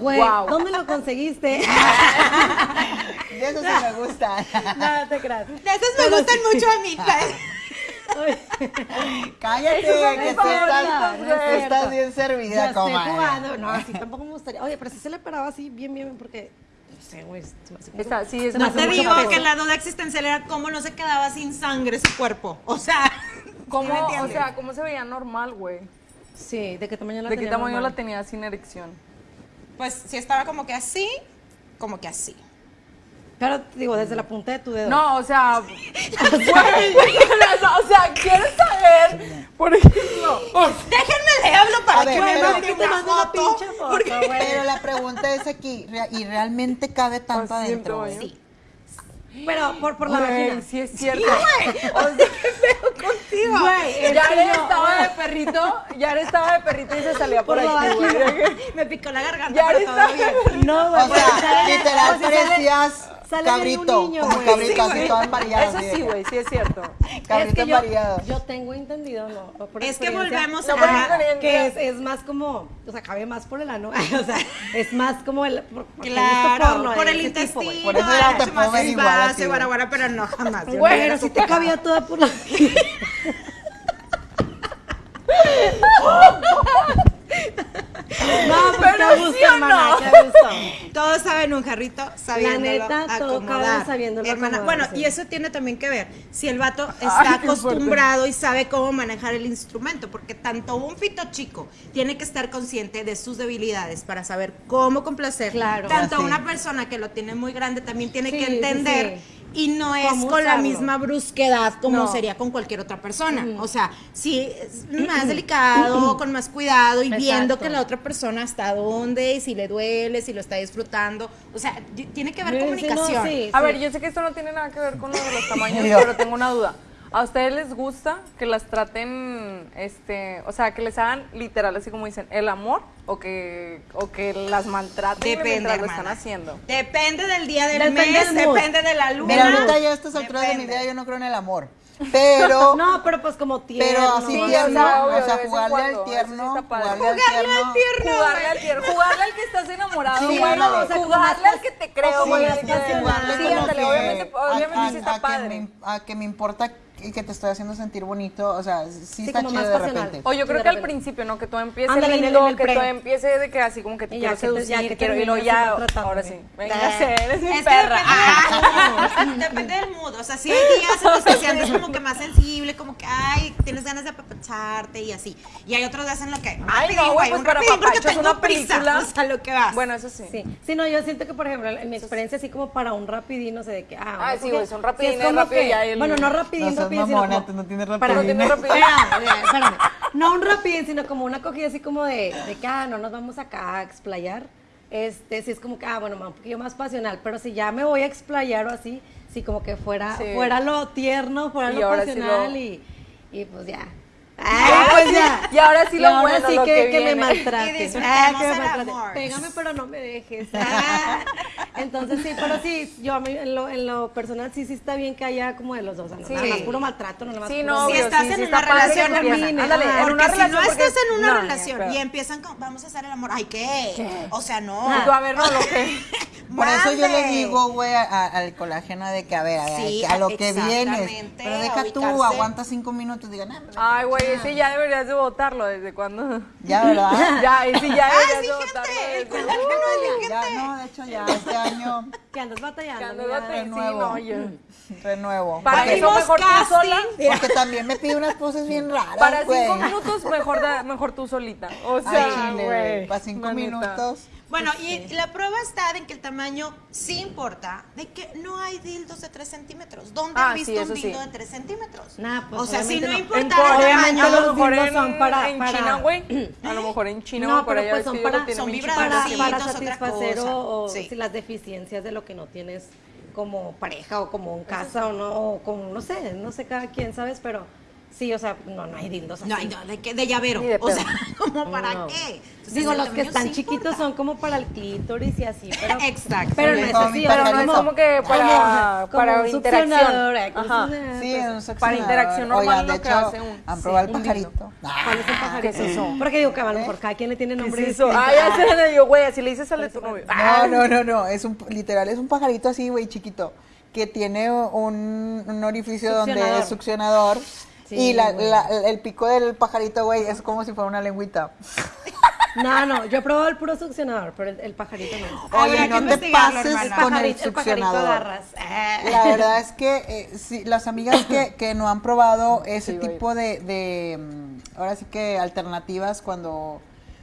Güey, Guau. ¿dónde lo conseguiste? <laughs> de eso sí me gusta. Nada, te creas. De esos me gustan mucho a mí. <laughs> Cállate, que estás, no es estás bien servida, comadre. jugando. No, así tampoco me gustaría. Oye, pero si se le paraba así bien, bien, porque. No sé, güey. como- Está- sí, es No te digo que la duda existencial era cómo no se quedaba sin sangre su cuerpo. O sea, ¿Cómo, ¿sí o sea, ¿cómo se veía normal, güey? Sí, ¿de qué tamaño la ¿De qué tenía tamaño normal? la tenía sin erección? pues si estaba como que así, como que así. Pero digo, desde la punta de tu dedo. No, o sea. <laughs> güey, <laughs> o sea, ¿quieres saber? Por ejemplo. Déjenme le hablo para A ver, que me pero- mande que te una foto. porque-. Pero la pregunta es aquí, ¿re- ¿y realmente cabe tanto en adentro? tamaño. Sí. Pero por, por la Güey, vagina. sí es cierto. <laughs> Contigo. Güey, es Yare que yo- estaba de perrito, Yare estaba de perrito y se salía por, Por aquí, güey. <laughs> Me picó la garganta, Ya bien. No, güey. O sea, sale- literal o sea, parecías sale de un cabrito, niño, como güey. cabrito, Sí, así todo embarillado. Eso así sí, güey, sí es cierto. Cabrito es que yo, yo tengo entendido, no, por Es que volvemos No, a- Ah, que es, es más como, o sea, cabe más por el ano, <laughs> o sea, es más como el, por, Claro, porno por el ese tipo, intestino. Por eso ya no te ver igual a ti, desbase, güey. guara, guara, pero no, jamás. yo no Güey, era pero tu si te cabía toda por la... <laughs> <laughs> No, pues Pero qué sí gusto, o hermana, no. qué gusto. Todos saben un jarrito sabiéndolo neta, todo acomodar. sabiéndolo Hermana, acomodar, bueno, sí. y eso tiene también que ver si el vato está acostumbrado y sabe cómo manejar el instrumento, porque tanto un fito chico tiene que estar consciente de sus debilidades para saber cómo complacer. Claro. Tanto Así. una persona que lo tiene muy grande también tiene Sí, que sí, entender sí. Y no es con la misma brusquedad como No. sería con cualquier otra persona. O sea, sí es más delicado, con más cuidado y viendo que la otra persona hasta dónde y si le duele, si lo está disfrutando. O sea, tiene que haber Sí, sí, no, comunicación. sí, A sí. ver, yo sé que esto no tiene nada que ver con lo de los <laughs> tamaños, pero tengo una duda. ¿A ustedes les gusta que las traten, este, o sea, que les hagan literal, así como dicen, el amor o que, o que las maltraten Depende, mientras lo hermana. están haciendo? Depende del día del Depende mes, del depende de la luna. Mira, ahorita ya a estas alturas de mi vida yo no creo en el amor. Pero, <laughs> No, pero pues como tierno. pero así Sí, tierno, sea, obvio, o sea, jugarle al sí tierno, jugarle al Jugarle tierno. al tierno. Jugarle al tierno, jugarle al que estás enamorado, Sí, ándale. o sea, jugarle al que te creo, Sí, jugarle Sí, como ándale, que obviamente, obviamente a- sí a está que padre. me- a que me importa que, que te estoy haciendo sentir bonito, o sea, sí, Sí, está como chido más de pasional. repente. O yo Sí, creo que al principio, ¿no? Que todo empiece Ándale, en el- lindo, en el que pre. todo empiece de que así como que te Y quiero que te- ya seducir, que quiero, y luego ya, ahora sí, véngase, <laughs> eres mi Es que perra. depende, del mood, <laughs> depende del mood. O sea, si hay días en los que sientes como que más sensible, como que, ay, tienes ganas de apapacharte y así. Y hay otros días en los que, Ay, rapidín, no, güey, pues para rapidín tengo una película. <laughs> O sea, lo que vas. Bueno, eso sí. Sí, sí, no, yo siento que, por ejemplo, en mi experiencia, así como para un rapidín, no sé de qué. Ah, Ah, sí, güey, son sí rapidines, es como rápido que- ya Bueno, no rapidín, rapidín, mamona, sino como- no tienes para- rapidines. No. Espérame, espérame. No un rapidín, sino como una cogida así como de, de que, ah, no nos vamos acá a explayar. Este, sí es como que, ah, bueno, un poquillo más pasional, pero si ya me voy a explayar o así, sí como que fuera, Sí. fuera lo tierno, fuera Y lo ahora sí pasional lo- y, y pues ya. Ay, pues sí- ya. y ahora sí lo ahora bueno, sí lo que, que que me viene. maltrate. Ah, que me maltrate. Pégame, pero no me dejes. <laughs> Ah. Entonces sí, pero sí, yo en lo, en lo personal sí, sí está bien que haya como de los dos. o sea, no Sí. nada más puro maltrato, no nada más Sí, puro- si estás sí, en sí una relación, termine. Ándale, Ajá. en Porque una si no porque estás en una no, relación pero- y empiezan con, vamos a hacer el amor, ay, ¿qué? O sea, no. Tú, a ver, no, lo que... <laughs> Por eso yo le digo, güey, al colágeno de que, a ver, a, ver, Sí, a lo que vienes. exactamente, Pero deja tú, aguanta cinco minutos, digan, ah, Ay, güey, ese ya deberías de votarlo, ¿desde cuándo? ya, ¿verdad? <laughs> Ya, ese ya Ah, deberías sí, de votarlo. desde- Ya, no, de hecho, ya, este año, Que andas batallando. Que andas mira. batallando. Sí, renuevo. no, yo- <laughs> renuevo. Para Porque- eso Abrimos mejor tú sola. <laughs> Porque también me pide unas poses bien raras, Para güey. cinco minutos, mejor, da- mejor tú solita. O Ay, sea, chile, güey. güey. Para cinco minutos. Bueno, y la prueba está en que el tamaño sí importa, de que no hay dildos de 3 centímetros. ¿Dónde Ah, han visto sí, un sí. dildo de 3 centímetros? Nah, pues, o sea, si no importara el Corea, tamaño, a lo los mejor dildos en, son para- en para- China, güey. <clears throat> A lo mejor en China, No, güey, por pero allá pues son que para, son bien para, para satisfacer o, o Sí. si las deficiencias de lo que no tienes como pareja o como en casa o no, o como, no sé, no sé cada quien, ¿sabes? Pero sí, o sea, no, no hay dildos así. no, hay no, de, que- de llavero. De o sea, <laughs> ¿como para No. qué? Entonces, Digo, los que están sí chiquitos importa. son como para el clítoris y así, pero... <laughs> Exacto. Pero no es como así, mi o sea, pajarito. no Es como que para, como para un interacción. eh, Ajá. un- Sí, pues, en un Para succionador. interacción normal Oigan, lo de que hecho, hace un- ¿han sí, probado el un pajarito? ¿Cuál es el pajarito? ¿qué es eso? Porque digo que a lo mejor cada quien le tiene nombre ¿Qué es eso? distinto. Ah, ya sé, de yo, güey, así le dices al de tu novio. No, no, no, no, es un, literal, es un pajarito así, güey, chiquito, que tiene un, un orificio donde es succionador. Sí, y la- el pico del pajarito, güey, es como si fuera una lengüita. <laughs> No, no, yo he probado el puro succionador, pero el, el pajarito no. Oye, que no te pases hermana. con el pajarito, el pajarito succionador. agarras. Eh. La verdad es que eh, sí, las amigas que, que no han probado <laughs> ese Sí, tipo de, de, mm, ahora sí que alternativas cuando,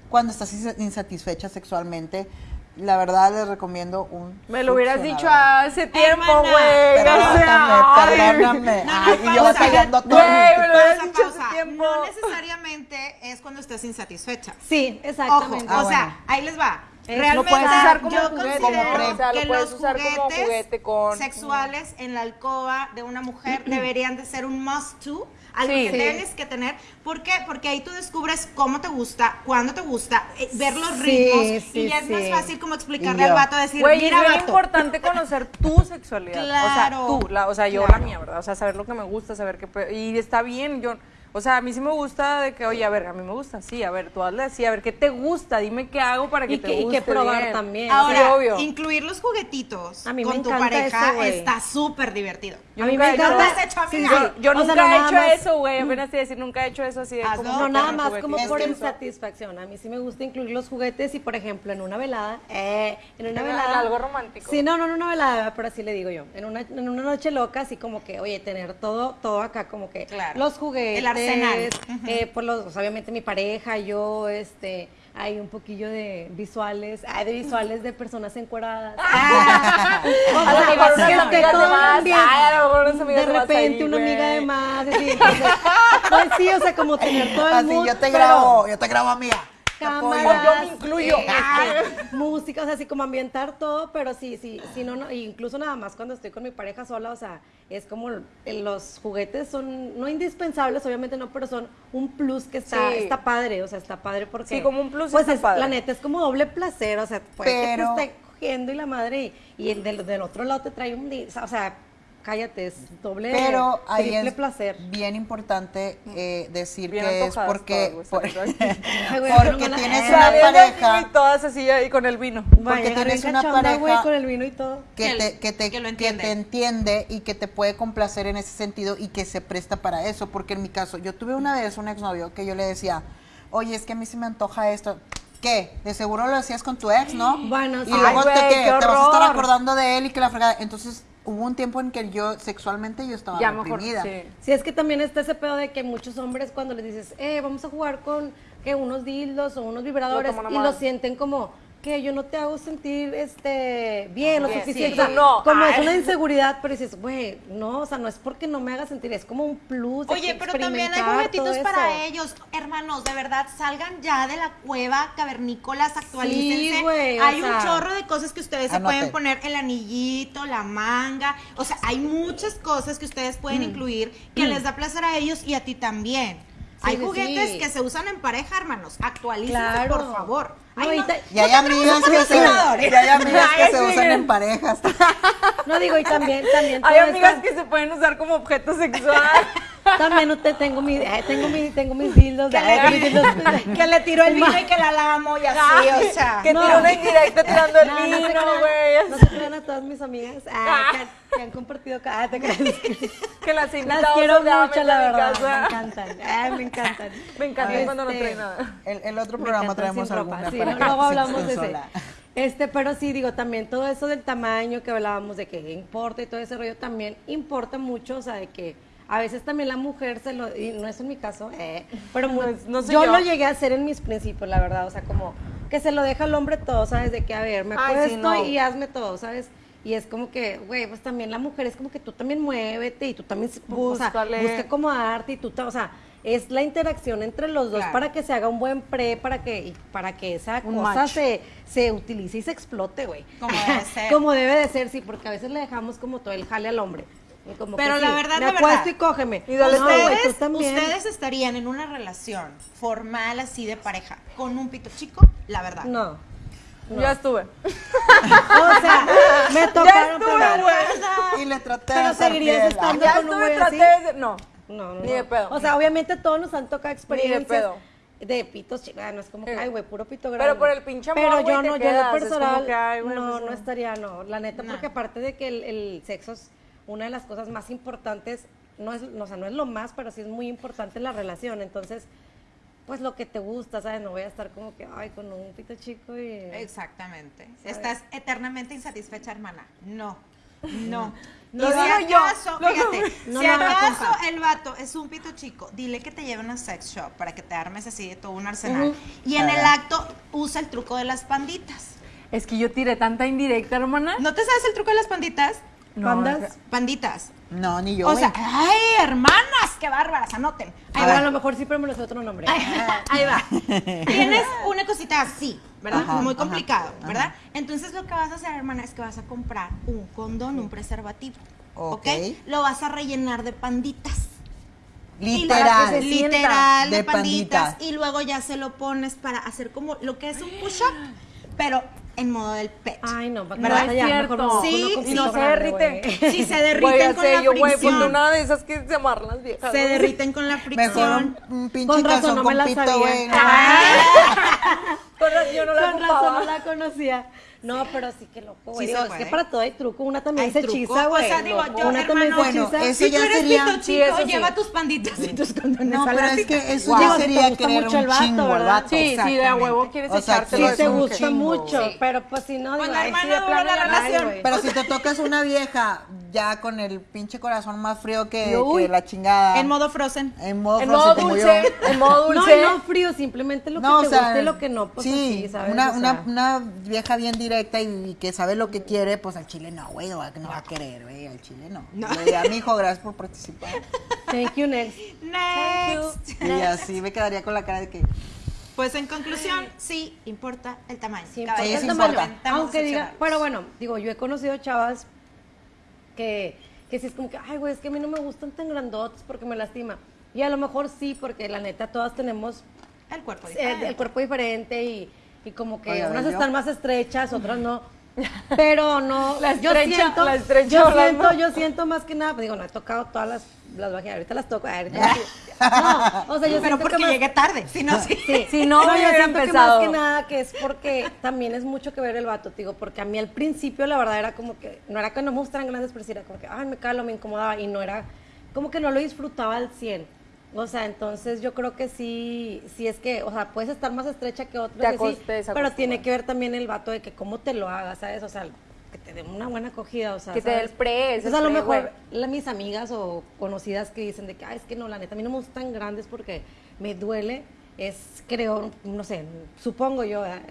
cuando estás insa- insatisfecha sexualmente, la verdad les recomiendo un Me lo hubieras dicho hace tiempo, güey. Perdóname, perdóname. No, no, Ay, y yo pausa. batallando todo. Güey, me lo hubieras Pausa, dicho hace pausa. tiempo. No necesariamente es cuando estés insatisfecha. Sí, Ojo, exactamente. Ah, o sea, bueno. ahí les va. Realmente lo puedes usar como yo juguete, considero como o sea, lo que puedes los usar como juguetes juguete con- sexuales en la alcoba de una mujer deberían de ser un must to, algo Sí. que Sí. tienes que tener. ¿Por qué? Porque ahí tú descubres cómo te gusta, cuándo te gusta, eh, ver los Sí, ritmos sí, y ya es más fácil como explicarle al vato, decir, Güey, es mira, vato, importante conocer tu sexualidad. Claro. O sea, tú, la, o sea, yo Claro. la mía, ¿verdad? O sea, saber lo que me gusta, saber qué... Y está bien, yo... O sea, a mí sí me gusta de que, oye, a ver, a mí me gusta, sí, a ver, tú hazle así, a ver, ¿qué te gusta? Dime qué hago para que Y te que- y guste que probar bien. también. Ahora, Sí, obvio. incluir los juguetitos A mí me con tu pareja eso, está súper divertido. Yo a mí nunca me he hecho- ¿No lo encanta. has hecho, Sí, amiga? sí. Yo nunca no he hecho más- eso, güey, apenas te decir, nunca he hecho eso así de como... No, nada más como por insatisfacción. A mí sí me gusta incluir los juguetes y, por ejemplo, en una velada, eh, en una En velada... algo romántico. Sí, no, no, no una velada, pero así le digo yo. En una, en una noche loca, así como que, oye, tener todo, todo acá, como que Claro. los juguetes, Arsenal. eh, pues los, pues, obviamente mi pareja, yo, este, hay un poquillo de visuales, hay de visuales de personas encueradas. <laughs> Ah, <laughs> o A lo sea, mejor que- unas que amigas todo de más. ambiente. Ay, a lo mejor unas amigas de de más repente una amiga de más, así, entonces, <laughs> pues sí, o sea, como tener todo el Así mood, yo te pero- grabo, yo te grabo, amiga. Cámaras, Yo me incluyo. este, <laughs> música, o sea, así como ambientar todo, pero sí, sí, sí, no, no, incluso nada más cuando estoy con mi pareja sola, o sea, es como los juguetes son, no indispensables, obviamente no, pero son un plus que está, Sí. está padre, o sea, está padre porque... Sí, como un plus Pues está es, padre. la neta, es como doble placer, o sea, puede Pero- que te esté cogiendo y la madre, y, y el del, del otro lado te trae un, o sea, cállate, es doble, Pero ahí triple es placer. bien importante eh, decir Bien que es porque, todas, por- <laughs> porque tienes una pareja y todas así ahí con el vino. Porque tienes una pareja con el vino y todo. que, te, que, te, que lo que entiende. te entiende y que te puede complacer en ese sentido y que se presta para eso. Porque en mi caso, yo tuve una vez un exnovio que yo le decía, oye, es que a mí se me antoja esto. ¿Qué? De seguro lo hacías con tu ex, ¿no? Bueno, y sí. luego Ay, te, ¿qué? qué te vas a estar acordando de él y que la fregada. Entonces hubo un tiempo en que yo sexualmente yo estaba Ya mejor, reprimida. sí. Sí, es que también está ese pedo de que muchos hombres cuando les dices, eh, vamos a jugar con que unos dildos o unos vibradores y lo sienten como que yo no te hago sentir este bien o Bien, suficiente. sí. O sea, No, como es ay. una inseguridad, pero dices, güey, no, o sea, no es porque no me haga sentir, es como un plus. de Oye, pero también hay juguetitos para ellos. Hermanos, de verdad, salgan ya de la cueva cavernícolas, actualícense. Sí, güey, o hay un sea. chorro de cosas que ustedes se pueden poner, el anillito, la manga. O sea, hay muchas cosas que ustedes pueden incluir que les da placer a ellos y a ti también. hay juguetes sí. que se usan en pareja, hermanos. Actualícense, Claro. por favor. Ay, y no, Y hay amigas que se, y hay amigas que Ay, se sí. usan en parejas. No digo, y también, también Hay amigas que se pueden usar como objeto sexual. <laughs> También te tengo mi, eh, tengo mi, tengo mis dildos. que, le, que le tiró el vino y que la lamo y así, o sea. que No. tiró una indirecta tirando el vino, güey. No se crean a todas mis amigas ah, que, han, que han compartido. ca- Ah. <laughs> Que las he Las quiero mucho, la verdad. Me casa. encantan. Ah, me encantan. <laughs> Me encanta cuando no Este, trae nada. El, el otro Me programa encantan traemos alguna sí, pareja luego hablamos de ese. Este, pero sí, digo, también todo eso del tamaño que hablábamos de que importa y todo ese rollo también importa mucho, o sea, de que a veces también la mujer se lo, y no es en mi caso, eh, pero No no yo, yo. lo llegué a hacer en mis principios, la verdad, o sea, como que se lo deja al hombre todo, ¿sabes? De que, a ver, me Ay, sí, acuesto no. y hazme todo, ¿sabes? Y es como que, güey, pues también la mujer es como que tú también muévete y tú también, o sea, Búscale. busca acomodarte y tú, o sea, es la interacción entre los dos Claro. para que se haga un buen pre, para que, y para que esa Un cosa match. se, se utilice y se explote, güey. Como debe <laughs> ser. como debe de ser, sí, porque a veces le dejamos como todo el jale al hombre. Como que Pero la sí, verdad, me la verdad. y cógeme. Y dale No, ustedes, también. ustedes estarían en una relación formal así de pareja con un pito chico, la verdad. No. Ya estuve. <laughs> O sea, me tocaron, estuve, pero, güey. Y le traté Pero de seguirías estando Ya con estuve, traté así. de... No. No, no, Ni de no. pedo. O sea, obviamente todos nos han tocado experiencias pedo. de pitos chicos. No es como que, ay, güey, puro pito grande. Pero por el pinche amor, Pero yo no, yo en lo personal, que, ay, güey, no, pues, no no. estaría, no. La neta, No. porque aparte de que el, el sexo es una de las cosas más importantes, no es, no, o sea, no es lo más, pero sí es muy importante la relación. Entonces, pues lo que te gusta, ¿sabes? No voy a estar como que, ay, con un pito chico y... Exactamente. Estás eternamente insatisfecha, hermana. No. No. Y si yo, acaso, fíjate, No si acaso el vato es un pito chico, dile que te lleve a una sex shop para que te armes así de todo un arsenal. Y en el acto usa el truco de las panditas. Es que yo tiré tanta indirecta, hermana. ¿No te sabes el truco de las panditas? No, ¿Pandas? Panditas. No, ni yo. o sea, ay, hermanas, qué bárbaras, anoten. Ahí A va. ver, a lo mejor sí, pero me lo sé otro nombre. <laughs> Ahí va. Tienes una cosita así, ¿verdad? Ajá, Muy complicado, ajá. ¿verdad? Entonces lo que vas a hacer, hermana, es que vas a comprar un condón, un preservativo. ¿Ok? Lo vas a rellenar de panditas. Literal. literal de, De panditas. panditas. Y luego ya se lo pones para hacer como lo que es un push-up, pero en modo del pet. Ay, no, para ¿Verdad? que ya, mejor cierto. no, Sí, uno con sí. no se <laughs> se derriten con la yo, güey, fricción. ponte una de esas que se amarran las viejas. se derriten con la fricción. Mejor un, un pinche Con razón, calzón no me con la pito, sabía. güey. <laughs> Con razón, yo no la Con razón no la conocía. No, pero sí que loco, güey. Sí Digo, se es que para todo hay truco. Una también Hay se truco. hechiza, O güey. sea, digo, loco. yo, Una también hermano, se bueno, hechiza. eso si ya tú eres sería- pito Sí, chico, eso sí. lleva tus panditas y tus condones No, a pero la es cita. que eso Wow. ya Te sería gusta querer mucho un el vato, chingo al ¿verdad? vato. Sí, sí, de a huevo quieres O sea, echártelo. Sí es te un gusta chingo, mucho, güey. pero pues si no, digo, Cuando ay, hermana sí, de dura la no, relación. güey. Pero si te tocas una vieja ya con el pinche corazón más frío que, Uy. que la chingada. En modo frozen. En modo En frozen modo como dulce, yo. <laughs> en modo No, dulce. no frío, simplemente lo que No, te gusta y lo que no, pues sí, así, ¿sabes? Una, O una, sea, una vieja bien directa y, y que sabe lo que quiere, pues al chile no, güey, no, va- no va a querer, güey, al chile no. No. Le diría, mijo, gracias por participar. Thank you, next. Next. Y así me quedaría con la cara de que, Pues en conclusión, sí importa el tamaño. Sí, Caballeros, sí el importa. tamaño. Aunque diga, pero bueno, digo, yo he conocido chavas que, que sí es como que, ay, güey, es que a mí no me gustan tan grandotes porque me lastima. Y a lo mejor sí, porque la neta todas tenemos el cuerpo diferente. el cuerpo diferente y, y como que unas yo- están más estrechas, otras no. <laughs> pero no, <laughs> La yo estrecha- siento, la estrecha yo siento, yo siento más que nada, digo, no he tocado todas las, las vaginas, ahorita las toco, ahorita sí. <laughs> no, o sea, yo Pero siento porque que más- llegué tarde, si no, sí. Sí. Si no, yo hubiera siento que empezado. más que nada que es porque también es mucho que ver el vato, digo, porque a mí al principio la verdad era como que, no era que no me gustaran grandes, pero sí era como que, ay, me calo, me incomodaba, y no era, como que no lo disfrutaba al 100. O sea, entonces yo creo que sí, sí es que, o sea, puedes estar más estrecha que otros, Te te pero tiene que ver también el vato de que cómo te lo hagas, ¿sabes? O sea, que te dé una buena acogida, o sea, Que te dé ¿sabes? el pre, ese Entonces a lo mejor la- mis amigas o conocidas que dicen de que, ay, es que no, la neta, a mí no me gustan grandes porque me duele, es, creo, no sé, supongo yo, ¿verdad?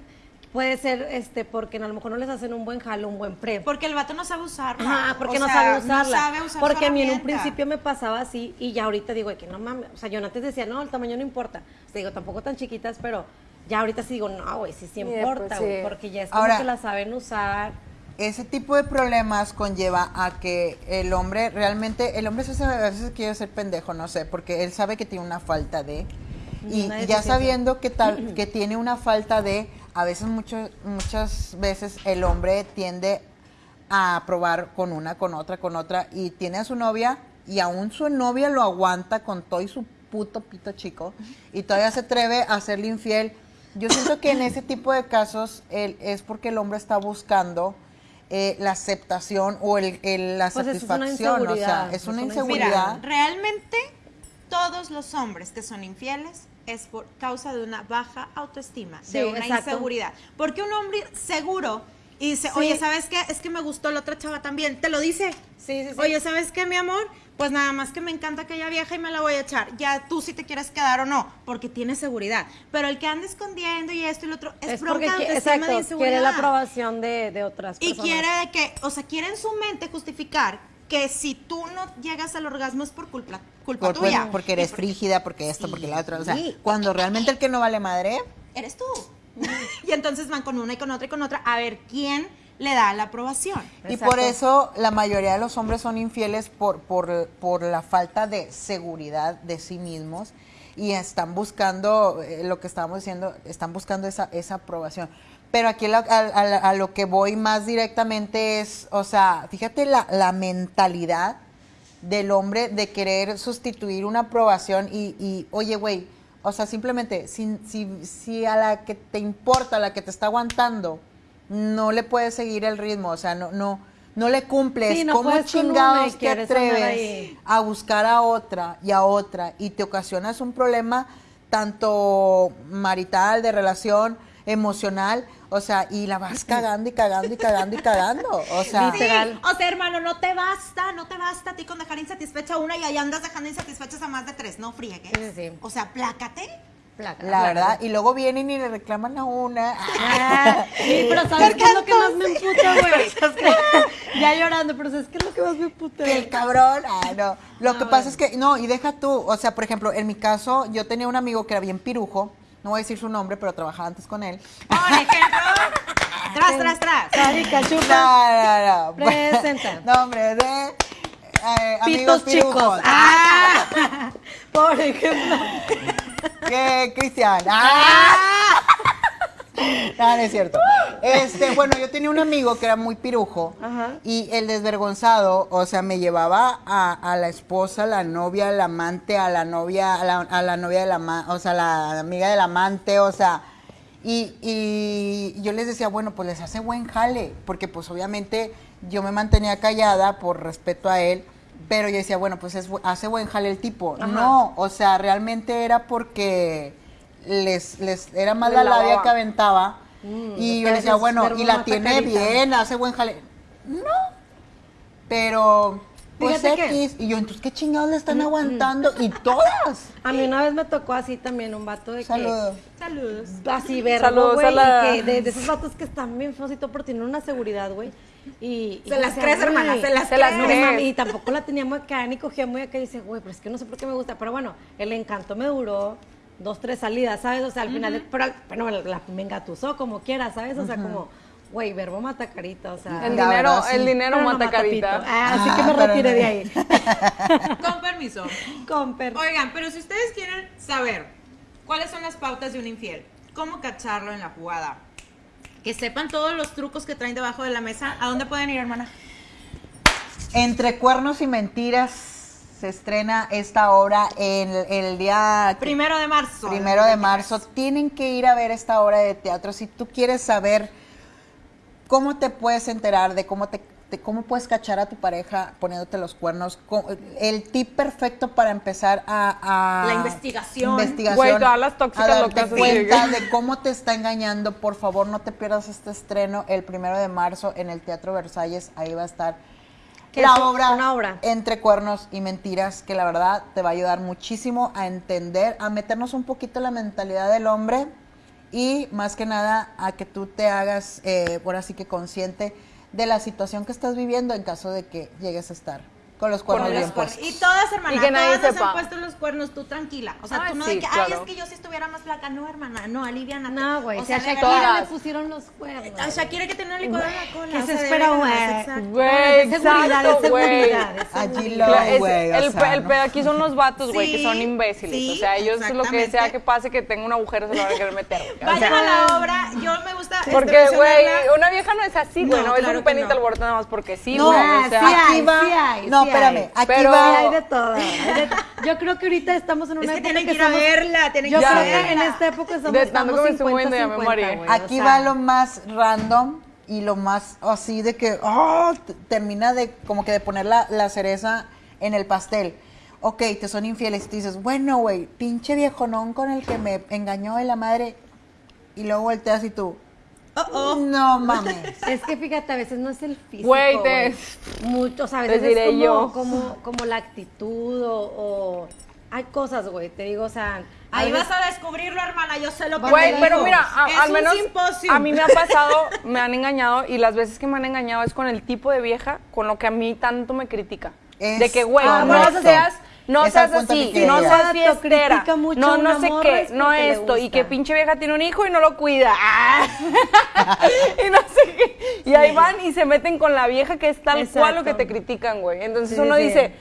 Puede ser este porque a lo mejor no les hacen un buen jalo, un buen pre. Porque el vato no sabe usarla. Ajá, porque O no sea, sabe usarla. No sabe usar su porque a mí en un principio me pasaba así y ya ahorita digo que no mames, o sea, yo antes decía, no, el tamaño no importa. O sea, digo, tampoco tan chiquitas, pero ya ahorita sí digo, no, güey, sí, sí Y después importa, güey, sí. porque ya es como Ahora- que la saben usar. Ese tipo de problemas conlleva a que el hombre realmente, el hombre se hace- a veces quiere ser pendejo, no sé, porque él sabe que tiene una falta de, y Una ya sabiendo que tal, <clears throat> que tiene una falta de, a veces mucho, muchas veces el hombre tiende a probar con una, con otra, con otra, y tiene a su novia, y aún su novia lo aguanta con todo y su puto pito chico, y todavía se atreve a serle infiel. Yo siento que en ese tipo de casos el- es porque el hombre está buscando eh, la aceptación o el, el- la Pues eso es una satisfacción, o sea, es una una inseguridad. Mira, realmente todos los hombres que son infieles es por causa de una baja autoestima, Sí, de una exacto. inseguridad. Porque un hombre seguro y dice, Sí. oye, ¿sabes qué? Es que me gustó la otra chava también. Te lo dice. Sí, sí, sí. Oye, ¿sabes qué, mi amor? Pues nada más que me encanta aquella vieja y me la voy a echar. Ya tú si te quieres quedar o no, porque tienes seguridad. Pero el que anda escondiendo y esto y lo otro es, Es porque de inseguridad. quiere la aprobación de, de otras Y personas. quiere de que, o sea, quiere en su mente justificar que si tú no llegas al orgasmo es por culpa, culpa Por- tuya. porque eres frígida, porque esto, porque la otra. O sea, Sí. cuando realmente el que no vale madre, Eres tú. y entonces van con una y con otra y con otra a ver quién le da la aprobación. Y por eso la mayoría de los hombres son infieles por, por, por la falta de seguridad de sí mismos y están buscando, eh, lo que estábamos diciendo, están buscando esa, esa aprobación. Pero aquí a, a- a lo que voy más directamente es, o sea, fíjate la, la mentalidad del hombre de querer sustituir una aprobación y, y, oye, güey, o sea, simplemente, si, si, si a la que te importa, a la que te está aguantando, no le puedes seguir el ritmo, o sea, no, no, no le cumples, Sí, no ¿cómo chingados te atreves a buscar a otra y a otra y te ocasionas un problema tanto marital, de relación, emocional, o sea, y la vas cagando y cagando y cagando y cagando, o sea, Sí, Literal. o sea, hermano, no te basta, no te basta a ti con dejar insatisfecha a una y ahí andas dejando insatisfechas a más de tres, no friegues. Sí, sí, sí. O sea, plácate. Placa, la placa. verdad, y luego vienen y le reclaman a una. <laughs> Ah, sí, pero ¿sabes qué es lo que más me emputa, güey? <laughs> <laughs> ya llorando, pero ¿sabes qué es lo que más me emputa? Que el cabrón, ah, no. Lo que pasa es que, no, y deja tú, o sea, por ejemplo, en mi caso, yo tenía un amigo que era bien pirujo, no voy a decir su nombre, pero trabajaba antes con él. <laughs> Por ejemplo, tras, tras, tras. Carica, chupa. No, no, no. <laughs> Presenta. <laughs> Nombre de eh, amigos Pitos chicos. pirujos. Ah, por ejemplo. ¿Qué, Cristian? ¡Ah! No, <laughs> no es cierto. Este, bueno, yo tenía un amigo que era muy pirujo Ajá. y el desvergonzado, o sea, me llevaba a, a la esposa, a la novia, al amante, a la novia, a la, a la novia de la o sea, la amiga del amante, o sea, y, y yo les decía, bueno, pues les hace buen jale, porque pues obviamente yo me mantenía callada por respeto a él, pero yo decía, bueno, pues es, hace buen jale el tipo. No, o sea, realmente era porque les, les era más la labia que aventaba. Mm, y yo decía, bueno, y la tiene carita. bien, hace buen jale. No, pero pues Fíjate que- X. Y yo, entonces, ¿qué chingados le están aguantando? Y todas. A mí una vez me tocó así también un vato de que... Saludos. Saludos. Así güey, la- que de, de esos vatos que están bien todo, pero tienen una seguridad, güey. Y, y Se las crees, hermana, se las Se las no, crees. mami, y tampoco la tenía muy acá, ni cogía muy acá, y dice, güey, pero es que no sé por qué me gusta, pero bueno, el encanto me duró dos, tres salidas, ¿sabes? O sea, al final, pero, bueno, la, me engatusó como quiera, ¿sabes? O sea, como, güey, verbo mata carita, o sea... El dinero, verdad, sí. el dinero no mata carita. Ah, así que me Ah, retiré no. de ahí. <laughs> Con permiso. Con per- Oigan, pero si ustedes quieren saber cuáles son las pautas de un infiel, cómo cacharlo en la jugada, que sepan todos los trucos que traen debajo de la mesa. ¿A dónde pueden ir, hermana? Entre cuernos y mentiras se estrena esta obra en el, el día Primero de marzo. primero de marzo. Tienen que ir a ver esta obra de teatro. Si tú quieres saber cómo te puedes enterar de cómo te de cómo puedes cachar a tu pareja poniéndote los cuernos, el tip perfecto para empezar a, a- La investigación. investigación, Güey, todas las tóxicas a darte cuenta de- de cómo te está engañando. Por favor, no te pierdas este estreno el primero de marzo en el Teatro Versalles. Ahí va a estar ¿Qué la es? obra, Una obra. Entre Cuernos y Mentiras, que la verdad te va a ayudar muchísimo a entender, a meternos un poquito en la mentalidad del hombre y más que nada a que tú te hagas, eh, por así que consciente de la situación que estás viviendo en caso de que llegues a estar con los cuernos Con bien los cuernos. puestos. Y todas, hermana, Y que nadie todas nos sepa. han puesto los cuernos, tú tranquila. O sea, Ay, tú no sí, de que, ay, claro. es que yo si estuviera más flaca. No, hermana, no, aliviánate. No, güey, O si a sea, Shakira verdad, le pusieron los cuernos. A Shakira que tiene un licuador en la cola. ¿Qué o se sea, espera, güey? Güey, seguridad, exacto, es güey. seguridad, Allí lo- güey, o el, sea, pe- el ¿no? pedo aquí son los vatos, güey, que son imbéciles. sí, o sea, ellos lo que sea que pase que tenga un agujero se lo van a querer meter. sea, Vayan a la obra, yo me gusta. este, porque, güey, una vieja no es así, güey, No, no, es un que penita no. al borde nada más porque sí, No, güey. O sea, sí hay, sí hay, no, espérame, aquí Pero- va. hay de todo. hay de- <laughs> Yo creo que ahorita estamos en una Es que época tienen que ir a verla, tienen Yo que ir a creo que verla. en esta época somos, De estamos que me estoy 50, moviendo, ya me 50, mareé. güey, o Aquí sea, va lo más random y lo más así de que oh, termina de como que de poner la, la cereza en el pastel. Ok, te son infieles y tú dices, bueno, güey, pinche viejonón con el que me engañó de la madre. Y luego volteas y tú, Oh, oh. no mames. Es que fíjate, a veces no es el físico. Güey, te-. Mucho, o sea, a veces es como, yo. como, como la actitud o, o- hay cosas, güey, te digo, o sea. Ahí vas a descubrirlo, hermana. Yo sé lo que Güey, pero mira, a- es al menos simposio. a mí me ha <laughs> pasado, me han engañado y las veces que me han engañado es con el tipo de vieja con lo que a mí tanto me critica. Es de que, güey, no seas, no seas así, no seas fiestera, mucho no, no sé qué, no esto, y que pinche vieja tiene un hijo y no lo cuida. Ah. <laughs> y no sé qué. Y ahí van y se meten con la vieja que es tal cual lo que te critican, güey. Entonces Sí, uno sí. dice,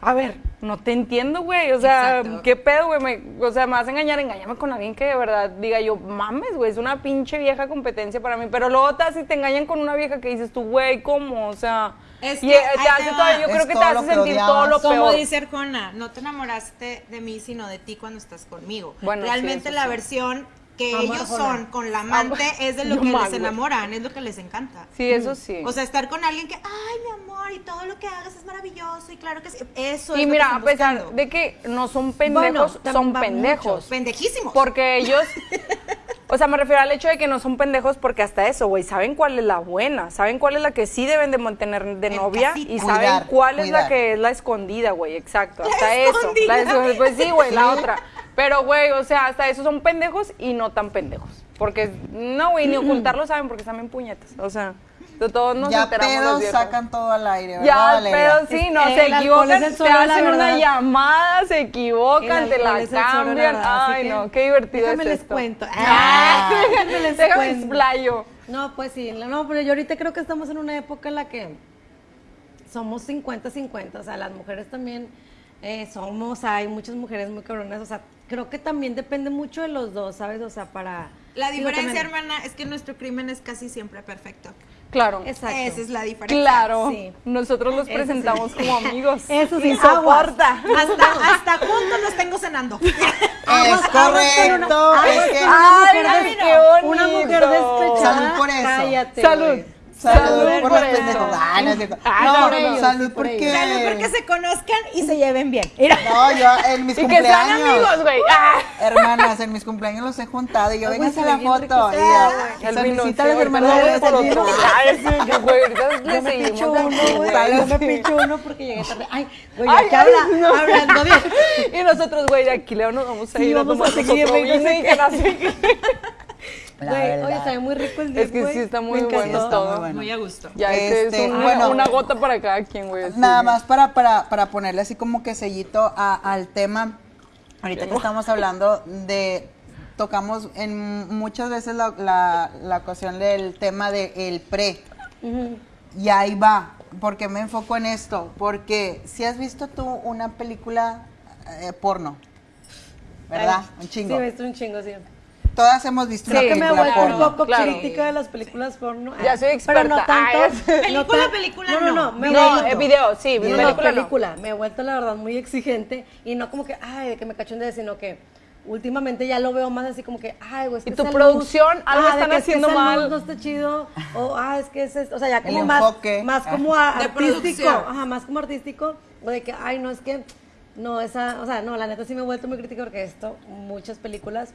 a ver, no te entiendo, güey. O sea, Exacto. ¿qué pedo, güey? Me- O sea, me vas a engañar, engáñame con alguien que de verdad diga yo, mames, güey, es una pinche vieja competencia para mí. Pero luego te, si te engañan con una vieja que dices tú, güey, ¿cómo? O sea, Es y que eh, ahí te hace todavía, yo Es creo que te todo hace lo sentir todo lo Como peor. dice Arjona, no te enamoraste de mí, sino de ti cuando estás conmigo. Bueno, sí, Realmente eso la sí. versión que ellos son con la amante es de lo Yo que más, les güey. enamoran, es lo que les encanta. Sí, eso sí. O sea, estar con alguien que, ay, mi amor, y todo lo que hagas es maravilloso, y claro que sí. Eso es y lo mira, que a pesar buscando. de que no son pendejos, tam- son pendejos. muchos. Pendejísimos. Porque ellos, <laughs> o sea, me refiero al hecho de que no son pendejos porque hasta eso, güey, saben cuál es la buena, saben cuál es la que sí deben de mantener de En novia y Cuidar, saben cuál es la que es la escondida, güey, exacto, La hasta eso. La escondida, pues sí, güey, la otra. Pero, güey, o sea, hasta eso son pendejos y no tan pendejos. Porque, no, güey, ni ocultarlo saben porque están bien puñetas. O sea, todos nos ya enteramos pedos sacan todo al aire, ¿verdad, Ya, Valeria? pero sí, no, se equivocan, te hacen una llamada, se equivocan, te la cambian. Ay, que no, qué divertido déjame es les esto. cuento. Ah, <laughs> déjame les déjame cuento. explayo. No, pues sí, no, pero yo ahorita creo que estamos en una época en la que somos 50-50, o sea, las mujeres también eh, somos, hay muchas mujeres muy cabronas, o sea, creo que también depende mucho de los dos, ¿sabes? O sea, para... La diferencia, también- hermana, es que nuestro crimen es casi siempre perfecto. Claro. Exacto. Esa es la diferencia. Claro, Sí. nosotros los Eso presentamos sí. como amigos. <laughs> Eso sí, Y soporta. Hasta, hasta juntos los tengo cenando. <laughs> Es una- correcto. aguas es que- una mujer ay, des- qué Una bonito. mujer despechada. Salud por eso. Cállate, Salud. Salud, Salud por por los eso. pendejos. Ah, no. Ah, no, por ellos, salud por porque... Salud porque se conozcan y se lleven bien. Mira. No, yo en mis <laughs> Y que sean cumpleaños. amigos, güey. Ah. Hermanas, en mis cumpleaños los he juntado y yo Ay, vengo a güey, hacer la foto. Y saludcita vino, a las sí, hermanas de Becerril. otro. Ay, sí, güey, ahorita le Yo me seguimos picho uno, dando, güey. Sale Yo me picho uno porque llegué tarde. Ay, güey, ¿qué habla? no. Hablando bien. <laughs> Y nosotros, güey, de aquí Leo nos vamos a Sí, ir a vamos tomar a seguir, otro no y que <laughs> Güey, oye, sabe muy rico el día, Es que güey. sí está muy bueno está muy todo. bueno. Muy a gusto. Ya, este, Este, es un- bueno. una gota para cada quien, güey. Nada más para, para, para ponerle así como que sellito a- al tema. Ahorita que estamos hablando de. Tocamos en muchas veces la, la, la ocasión del tema del pre. Ujú. Y ahí va. ¿Por qué me enfoco en esto? Porque si has visto tú una película eh, porno, ¿verdad? Ay, Un chingo. Sí, me visto un chingo, sí. Todas hemos visto una Creo que me he película vuelto un poco claro. crítica de las películas porno. Ya soy Pero no experta. tanto. Ay, no Película, película, no. No, no, no. me No, eh, video, sí, No, no, película no. película. Me he vuelto, la verdad, muy exigente. Y no como que, ay, de que me cachonde, sino que últimamente ya lo veo más así como que, ay, güey, es Y que tu esa producción, luz- algo ah, están que es que haciendo esa mal. luz no está chido. O, ah, es que es esto. O sea, ya El como más, enfoque. más Ah. como artístico. Ajá, más como artístico. O de que, ay, no, es que, no, esa, o sea, no, la neta sí me he vuelto muy crítica porque esto, muchas películas.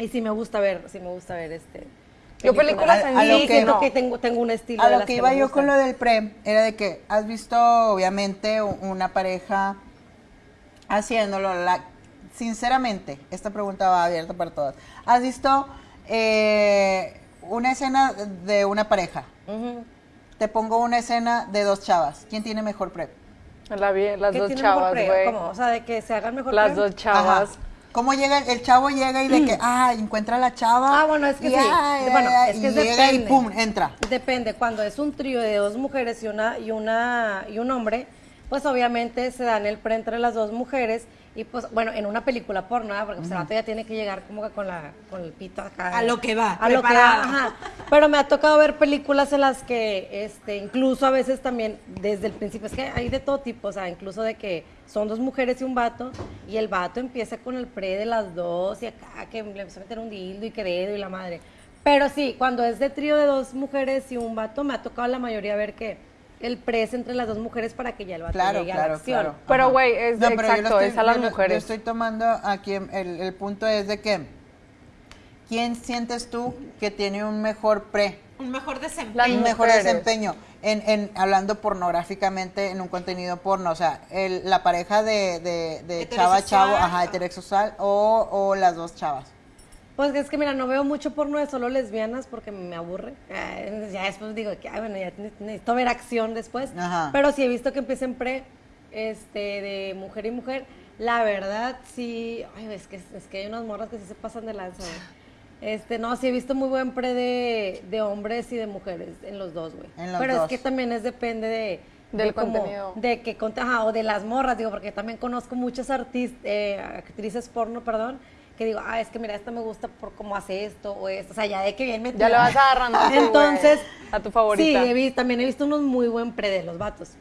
Y sí me gusta ver, sí me gusta ver este. Yo películas A- en a lo que- siento no. que tengo, tengo un estilo. A de lo las que iba me yo con lo del pre era de que has visto, obviamente, una pareja haciéndolo. La, sinceramente, esta pregunta va abierta para todas. ¿Has visto eh, una escena de una pareja? Te pongo una escena de dos chavas. ¿Quién tiene mejor pre? La las ¿Qué dos tiene chavas, güey. O sea, de que se hagan mejor Las dos chavas. Ajá. ¿Cómo llega? El, chavo llega y de que, ah, encuentra a la chava. Ah, bueno, es que y, sí. ay, Bueno, ay, es que y llega y pum, entra. Depende, cuando es un trío de dos mujeres y una y una y un hombre, pues obviamente se dan el pre entre las dos mujeres y pues bueno, en una película porno, ¿verdad? porque pues, el vato ya tiene que llegar como que con la con el pito acá. A lo que va, A lo que va, ajá. Pero me ha tocado ver películas en las que este incluso a veces también desde el principio es que hay de todo tipo, o sea, incluso de que son dos mujeres y un vato y el vato empieza con el pre de las dos y acá que le empieza a meter un dildo y queredo y la madre. Pero sí, cuando es de trío de dos mujeres y un vato, me ha tocado la mayoría ver que el pre es entre las dos mujeres para que ya el vato Claro, llegue a la claro, acción. claro. Pero, güey, es- pero yo lo exacto, es a las yo lo- Yo mujeres. estoy tomando aquí, el, el punto es de que, ¿quién sientes tú que tiene un mejor pre? Un mejor desempeño. Un mejor mujeres. desempeño en, en hablando pornográficamente en un contenido porno, o sea, el- la pareja de, de, de chava chavo, ajá, heterosexual o, o las dos chavas. Pues es que mira, no veo mucho porno de solo lesbianas porque me aburre. Eh, ya después digo que, ay, bueno, ya ne- necesito ver acción después. Ajá. Pero sí he visto que empiecen pre este, de mujer y mujer. La verdad, sí. Ay, es que, es que hay unas morras que sí se pasan de lanza, güey. Este, no, sí he visto muy buen pre de, de hombres y de mujeres en los dos, güey. En los Pero dos. es que también es depende de. Del de cómo- contenido. de que ajá, o de las morras, digo, porque también conozco muchas artistas, actrices porno, perdón, que digo, ah, es que mira, esta me gusta por cómo hace esto o esto, o sea, ya de que bien metida. Ya le vas agarrando <laughs> Entonces, a tu favorita. Sí, he visto- también he visto unos muy buen pre de los vatos.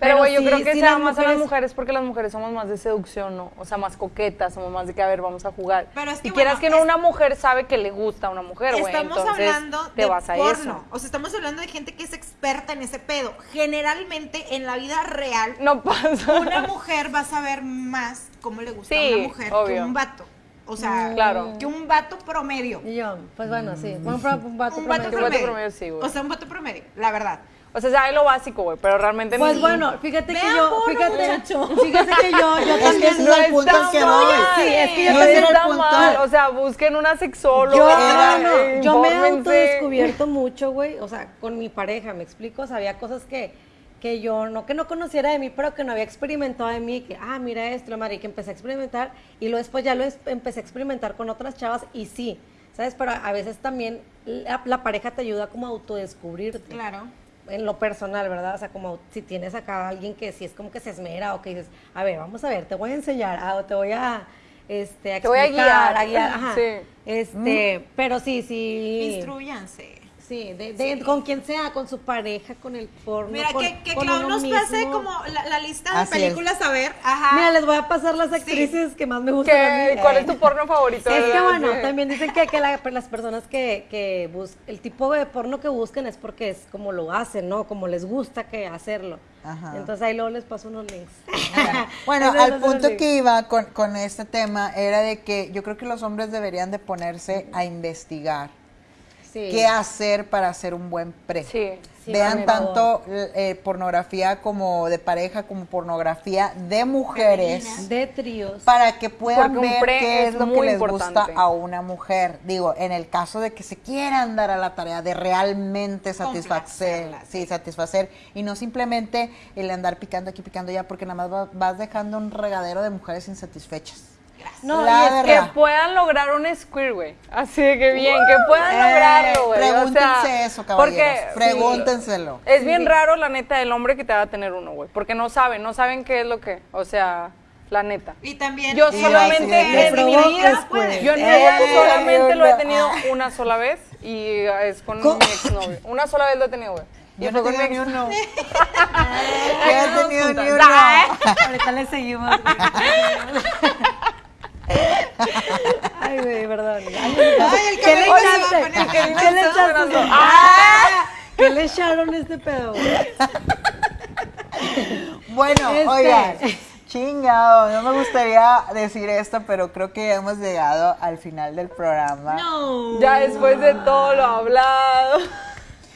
Pero, güey, yo sí- creo que sí se da las más a las mujeres porque las mujeres somos más de seducción, ¿no? O sea, más coquetas, somos más de que, a ver, vamos a jugar. Pero es que, y quieras bueno, que no, es- una mujer sabe que le gusta a una mujer, güey. Estamos entonces hablando te de vas a porno. eso. O sea, estamos hablando de gente que es experta en ese pedo. Generalmente, en la vida real, No pasa. una mujer va a saber más cómo le gusta a una mujer que un vato. O sea, Claro. que un vato promedio. Y yo, pues bueno, sí, un, pro- un vato Un vato promedio. Un vato promedio. sí, güey. O sea, un vato promedio, la verdad. O sea, sabe lo básico, güey, pero realmente Pues ni- bueno, fíjate que yo, fíjate, muchacho. fíjate que yo, yo Es que también ese es el punto al que voy. Sí, es que yo no también era está el punto. mal. O sea, busquen una sexóloga. Yo, Era- no, no, yo me he autodescubierto mucho, güey, o sea, con mi pareja, me explico, o sea, había cosas que, que yo no que no conociera de mí, pero que no había experimentado de mí, que, ah, mira esto, la madre, que empecé a experimentar, y luego después ya lo empecé a experimentar con otras chavas, y sí, ¿sabes? Pero a veces también la, la pareja te ayuda como a autodescubrirte. Claro. En lo personal, ¿verdad? O sea, como si tienes acá a alguien que sí es como que se esmera o que dices, a ver, vamos a ver, te voy a enseñar, ah, o te voy a, este, a Te voy a explicar, guiar. a guiar, <laughs> ajá. Sí. Este, pero sí, sí. Instruyanse. Sí, de, de- con quien sea, con su pareja, con el porno. Mira, con, que, que con Clau nos pase como la, la lista de Así es. películas a ver. Ajá. Mira, les voy a pasar las actrices que más me gustan. a. ¿Cuál Eh. es tu porno favorito? Es que bueno, Sí. también dicen que, que la- las personas que, que buscan, el tipo de porno que buscan es porque es como lo hacen, ¿no? Como les gusta que hacerlo. Ajá. Entonces ahí luego les paso unos links. <laughs> Bueno, Ahí les al punto links. que iba con, con este tema era de que yo creo que los hombres deberían de ponerse a investigar Sí. qué hacer para hacer un buen pre. Sí. Sí, Vean tanto eh, pornografía como de pareja como pornografía de mujeres De tríos. para que puedan ver qué es, es lo que les importante. gusta a una mujer. Digo, en el caso de que se quieran dar a la tarea de realmente satisfacer, sí, satisfacer y no simplemente el andar picando aquí, picando allá, porque nada más va- vas dejando un regadero de mujeres insatisfechas. No, La y es que puedan lograr un squirt, güey. Así de que bien, que puedan Eh, lograrlo, güey. O Pregúntense sea, eso, caballeros. Porque Pregúntenselo. es bien raro, la neta, el hombre que te va a tener uno, güey. Porque no saben, no saben qué es lo que. O sea, La neta. Y también Yo Y solamente así es. en mi vida, yo en mi Eh, vida solamente lo he tenido una sola vez y es con ¿Cómo? mi exnovio. Una sola vez lo he tenido, güey. Yo no con mi tengo ni ex. uno. <laughs> Yo no he tenido ni uno. Ahorita le seguimos. <laughs> Ay, güey, perdón. Ay, el ¿Qué le poner. ¿Qué le sonando. ¿Qué le echaron este pedo? Bueno, Este. oigan, chingado, no me gustaría decir esto, pero creo que hemos llegado al final del programa. No. Ya después de todo lo hablado.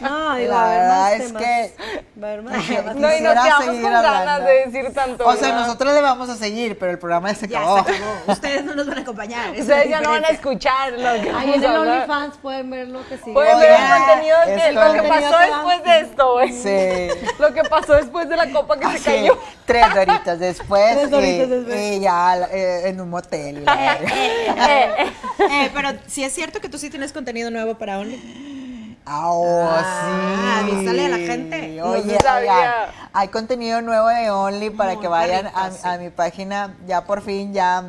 <laughs> No, digo, La ver verdad es temas. que- Va a haber más <laughs> temas. No, y nos quedamos seguir con ganas hablando. de decir tanto. O sea, ¿verdad? nosotros le vamos a seguir, pero el programa ya se Ya acabó. se acabó. Ustedes no nos van a acompañar. Ustedes ya no van a escuchar lo que Ahí en. OnlyFans pueden ver lo que sigue. Pueden ver el contenido que, lo que pasó después de esto, güey. Sí. <laughs> Lo que pasó después de la copa que se Así, cayó. tres doritas después, Tres doritas y, después. y ya eh, en un motel. la verga. Eh, pero si es cierto que tú sí tienes contenido nuevo para Only. Ah, oh, Ah, sí. avísale a la gente. No Oye, oigan, hay contenido nuevo de Only para Muy que vayan a, sí. a mi página. Ya por fin, ya,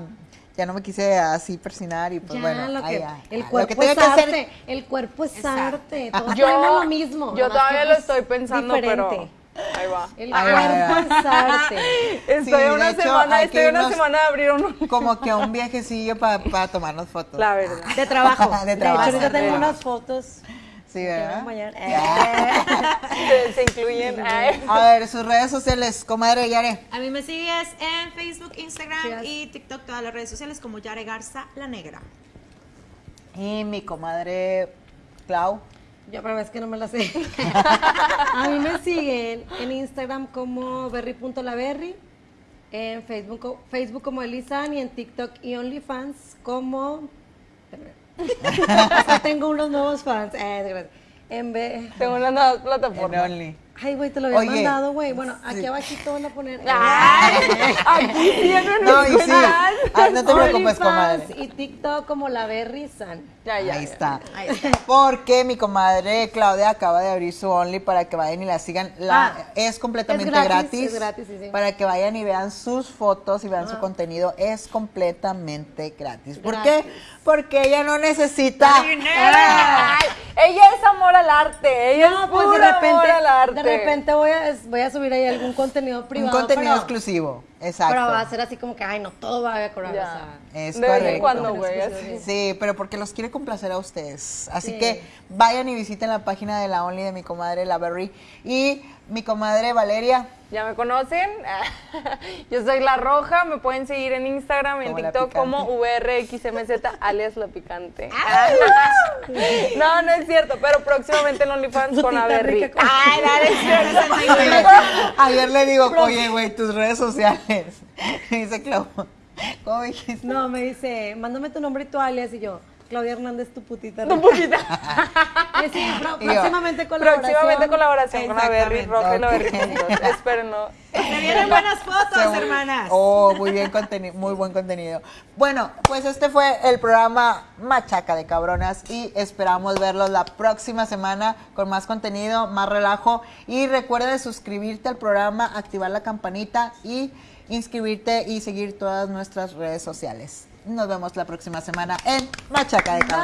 ya no me quise así persinar y pues Ya, bueno. lo que, el lo cuerpo que tenga es que hacer- arte, el cuerpo es Exacto. arte, <laughs> todos Yo, lo mismo. yo todavía que, lo pues, estoy pensando, diferente. pero ahí va. El Ahí va, ahí va. cuerpo es arte. <laughs> Estoy Sí, una de hecho, semana, estoy que una semana de abrir un Como que un <laughs> viajecillo para tomarnos fotos. La verdad. De trabajo. De de, trabajo. hecho, ahorita tengo De- unas fotos Sí, ¿verdad? mañana. <laughs> Se, se incluyen. A ver, sus redes sociales, comadre Yare. A mí me sigues en Facebook, Instagram y TikTok, todas las redes sociales como Yare Garza La Negra. Y mi comadre Clau. Yo, pero es que no me la sé. <laughs> a mí me siguen en Instagram como berry.laberry, en Facebook, Facebook como Elisan y en TikTok y OnlyFans como... <laughs> o sea, tengo unos nuevos fans. Eh, gracias. En vez... Tengo una nueva En plataforma. Only. Ay, güey, te lo había Oye, mandado, güey. Bueno, aquí sí. abajito van a poner... Ay, aquí tienen No, y sí. Ah, no te preocupes, comadre. y TikTok como la Berry San. Ya, ya. Ahí ya. está. Porque mi comadre Claudia acaba de abrir su Only para que vayan y la sigan. La, Ah, es completamente es gratis, gratis. es gratis, sí, sí. Para que vayan y vean sus fotos y vean su Ah. contenido. Es completamente gratis. ¿Por Gratis. qué? Porque ella no necesita. Ay, ella es amor al arte. Ella No, es pues puro de repente, amor al arte. de repente voy a, voy a subir ahí algún contenido Un privado. contenido pero- exclusivo. Exacto. Pero va a ser así como que, ay, no, todo va a cobrar. Ya. O sea, Es de vez en correcto. cuando, güey. Sí, pero porque los quiere complacer a ustedes. Así Sí. que vayan y visiten la página de la Only de mi comadre La Berry y mi comadre Valeria. ¿Ya me conocen? <laughs> Yo soy La Roja, me pueden seguir en Instagram y en TikTok como VRXMZ, <laughs> alias La Picante. <laughs> No, no es cierto, pero próximamente en OnlyFans con Averri. Ay, no, es cierto. Oye, ayer le digo, oye, güey, tus redes sociales. Me dice Clau, ¿cómo dijiste? No, me dice, mándame tu nombre y tu alias. Y yo, Claudia Hernández, tu putita. <laughs> Pro- Y yo, próximamente colaboración. Próximamente colaboración con Averri, Exactamente. Roja y La. Berry juntos. Espérenlo. Se vienen buenas fotos, hermanas. Oh, muy bien contenido, muy buen contenido. Bueno, pues este fue el programa Machaca de Cabronas y esperamos verlos la próxima semana con más contenido, más relajo y recuerda de suscribirte al programa, activar la campanita y inscribirte y seguir todas nuestras redes sociales. Nos vemos la próxima semana en Machaca de Cabo.